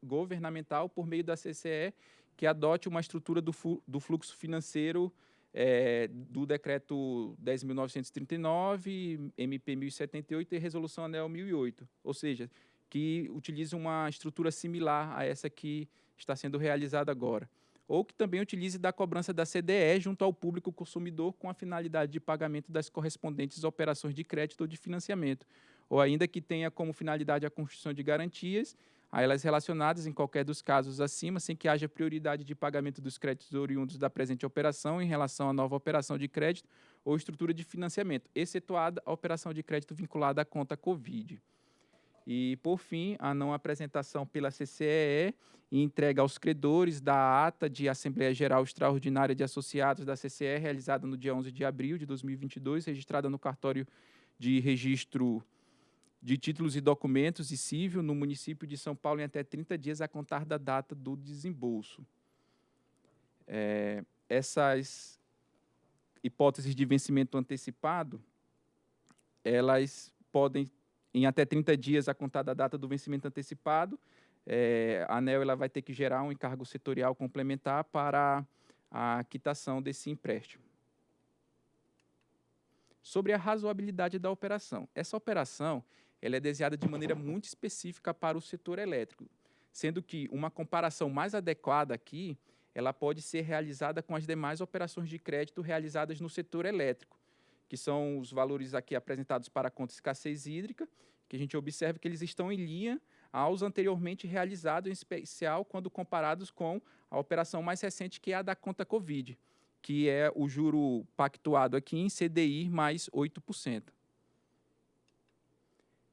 governamental por meio da CCE que adote uma estrutura do, do fluxo financeiro é, do decreto 10.939, MP 1078 e resolução ANEL 1008, ou seja, que utilize uma estrutura similar a essa que está sendo realizada agora. Ou que também utilize da cobrança da CDE junto ao público consumidor com a finalidade de pagamento das correspondentes operações de crédito ou de financiamento. Ou ainda que tenha como finalidade a construção de garantias a elas relacionadas em qualquer dos casos acima, sem que haja prioridade de pagamento dos créditos oriundos da presente operação em relação à nova operação de crédito ou estrutura de financiamento, excetuada a operação de crédito vinculada à conta Covid. E, por fim, a não apresentação pela CCEE e entrega aos credores da ata de Assembleia Geral Extraordinária de Associados da CCE, realizada no dia 11 de abril de 2022, registrada no cartório de registro de títulos e documentos e civil no município de São Paulo em até 30 dias a contar da data do desembolso. É, essas hipóteses de vencimento antecipado, elas podem, em até 30 dias a contar da data do vencimento antecipado, é, a ANEL ela vai ter que gerar um encargo setorial complementar para a quitação desse empréstimo. Sobre a razoabilidade da operação. Essa operação ela é desenhada de maneira muito específica para o setor elétrico, sendo que uma comparação mais adequada aqui ela pode ser realizada com as demais operações de crédito realizadas no setor elétrico, que são os valores aqui apresentados para a conta escassez hídrica, que a gente observa que eles estão em linha aos anteriormente realizados, em especial quando comparados com a operação mais recente, que é a da conta Covid, que é o juro pactuado aqui em CDI mais 8%.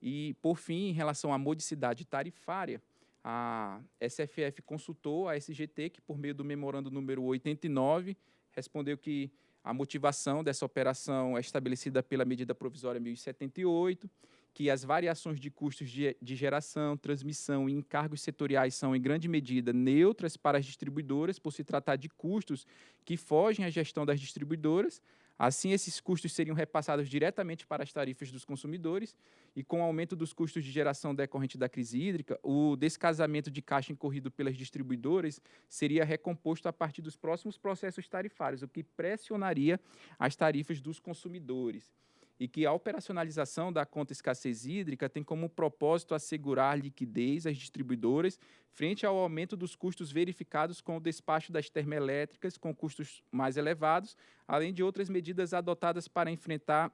E, por fim, em relação à modicidade tarifária, a SFF consultou a SGT, que por meio do memorando número 89, respondeu que a motivação dessa operação é estabelecida pela medida provisória 1078, que as variações de custos de, de, geração, transmissão e encargos setoriais são, em grande medida, neutras para as distribuidoras, por se tratar de custos que fogem à gestão das distribuidoras. Assim, esses custos seriam repassados diretamente para as tarifas dos consumidores, e com o aumento dos custos de geração decorrente da crise hídrica, o descasamento de caixa incorrido pelas distribuidoras seria recomposto a partir dos próximos processos tarifários, o que pressionaria as tarifas dos consumidores e que a operacionalização da conta escassez hídrica tem como propósito assegurar liquidez às distribuidoras frente ao aumento dos custos verificados com o despacho das termoelétricas com custos mais elevados, além de outras medidas adotadas para enfrentar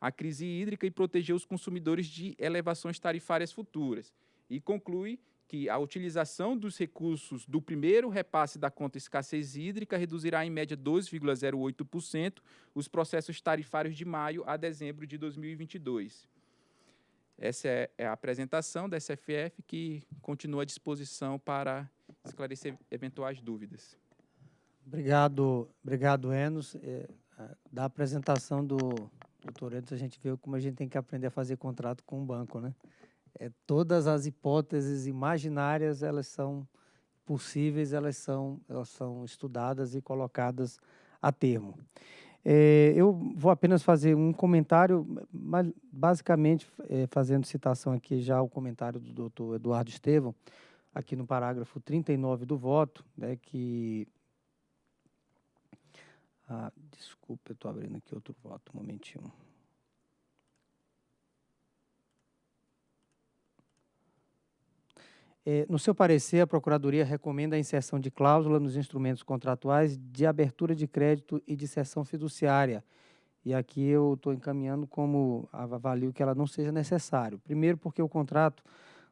a crise hídrica e proteger os consumidores de elevações tarifárias futuras. E conclui que a utilização dos recursos do primeiro repasse da conta escassez hídrica reduzirá em média 2,08% os processos tarifários de maio a dezembro de 2022. Essa é, é a apresentação da SFF que continua à disposição para esclarecer eventuais dúvidas. Obrigado, obrigado Enos. É, da apresentação do doutor Enos, a gente viu como a gente tem que aprender a fazer contrato com o banco, né? É, todas as hipóteses imaginárias elas são possíveis, elas são, elas são estudadas e colocadas a termo. É, eu vou apenas fazer um comentário, mas basicamente é, fazendo citação aqui já ao comentário do doutor Eduardo Estevam, aqui no parágrafo 39 do voto, né, que... Ah, desculpa, eu estou abrindo aqui outro voto, um momentinho. No seu parecer, a Procuradoria recomenda a inserção de cláusula nos instrumentos contratuais de abertura de crédito e de cessão fiduciária. E aqui eu estou encaminhando como avalio que ela não seja necessário. Primeiro, porque o contrato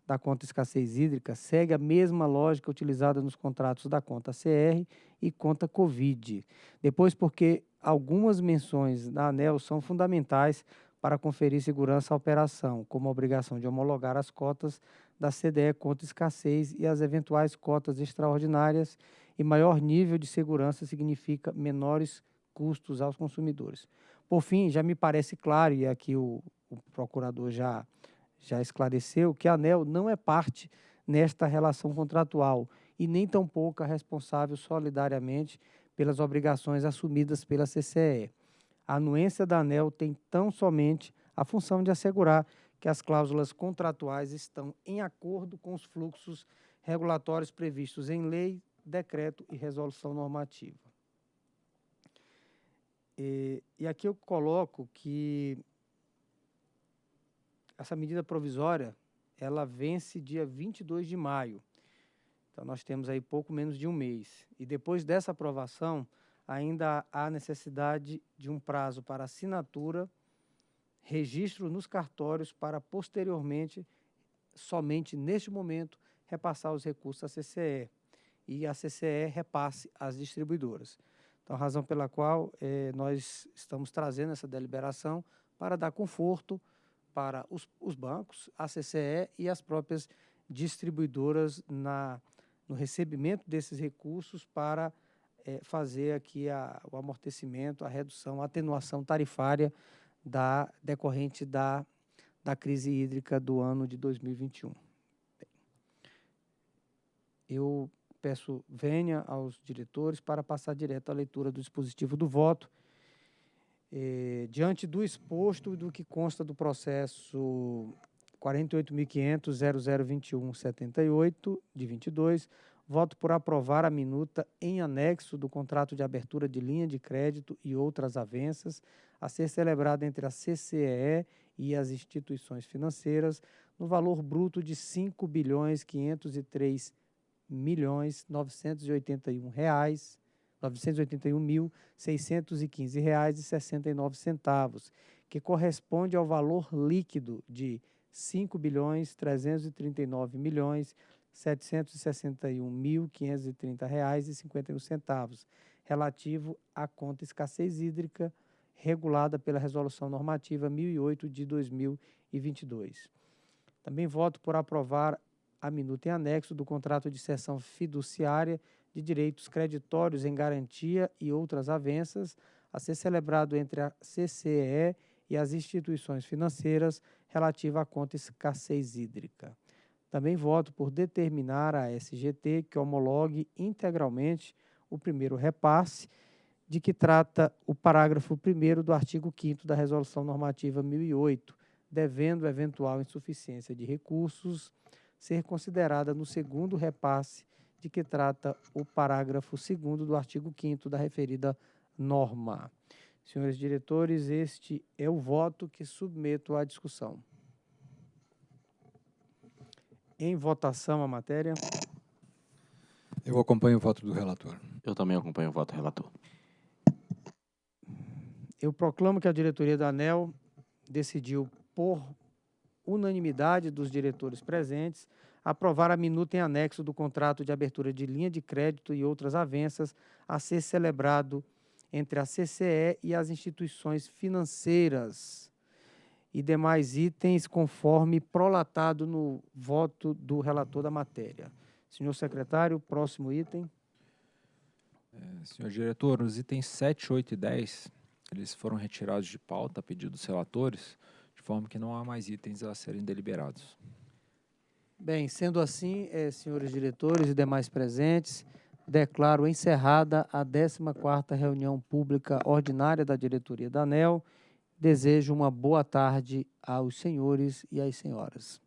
da conta escassez hídrica segue a mesma lógica utilizada nos contratos da conta CR e conta Covid. Depois, porque algumas menções da ANEL são fundamentais para conferir segurança à operação, como a obrigação de homologar as cotas da CDE contra escassez e as eventuais cotas extraordinárias e maior nível de segurança significa menores custos aos consumidores. Por fim, já me parece claro, e aqui o, o procurador já, já esclareceu, que a ANEL não é parte nesta relação contratual e nem tampouco é responsável solidariamente pelas obrigações assumidas pela CCE. A anuência da ANEL tem tão somente a função de assegurar que as cláusulas contratuais estão em acordo com os fluxos regulatórios previstos em lei, decreto e resolução normativa. E, e aqui eu coloco que essa medida provisória, ela vence dia 22 de maio. Então, nós temos aí pouco menos de um mês. E depois dessa aprovação, ainda há necessidade de um prazo para assinatura registro nos cartórios para posteriormente, somente neste momento, repassar os recursos à CCE e a CCE repasse às distribuidoras. Então, a razão pela qual eh, nós estamos trazendo essa deliberação para dar conforto para os, os, bancos, a CCE e as próprias distribuidoras na, no recebimento desses recursos para eh, fazer aqui a, o amortecimento, a redução, a atenuação tarifária da, decorrente da, da crise hídrica do ano de 2021. Bem, eu peço venha aos diretores para passar direto à leitura do dispositivo do voto. Eh, diante do exposto e do que consta do processo 48.500.0021.78 de 22, voto por aprovar a minuta em anexo do contrato de abertura de linha de crédito e outras avanças a ser celebrada entre a CCEE e as instituições financeiras no valor bruto de R$ 5 bilhões 503 milhões 981 reais 981.615 reais e 69 centavos, que corresponde ao valor líquido de R$ 5 bilhões 339 milhões 761.530 reais e 51 centavos, relativo à conta escassez hídrica regulada pela Resolução Normativa 1008 de 2022. Também voto por aprovar a minuta em anexo do contrato de cessão fiduciária de direitos creditórios em garantia e outras avanças a ser celebrado entre a CCE e as instituições financeiras relativa à conta escassez hídrica. Também voto por determinar a SGT que homologue integralmente o primeiro repasse de que trata o parágrafo 1 do artigo 5 da Resolução Normativa 1008, devendo eventual insuficiência de recursos ser considerada no segundo repasse de que trata o parágrafo 2 do artigo 5 da referida norma. Senhores diretores, este é o voto que submeto à discussão. Em votação a matéria. Eu acompanho o voto do relator. Eu também acompanho o voto do relator. Eu proclamo que a diretoria da ANEL decidiu, por unanimidade dos diretores presentes, aprovar a minuta em anexo do contrato de abertura de linha de crédito e outras avanças a ser celebrado entre a CCE e as instituições financeiras e demais itens conforme prolatado no voto do relator da matéria. Senhor secretário, próximo item. É, senhor diretor, os itens 7, 8 e 10, eles foram retirados de pauta a pedido dos relatores, de forma que não há mais itens a serem deliberados. Bem, sendo assim, eh, senhores diretores e demais presentes, declaro encerrada a 14ª reunião pública ordinária da diretoria da ANEL. Desejo uma boa tarde aos senhores e às senhoras.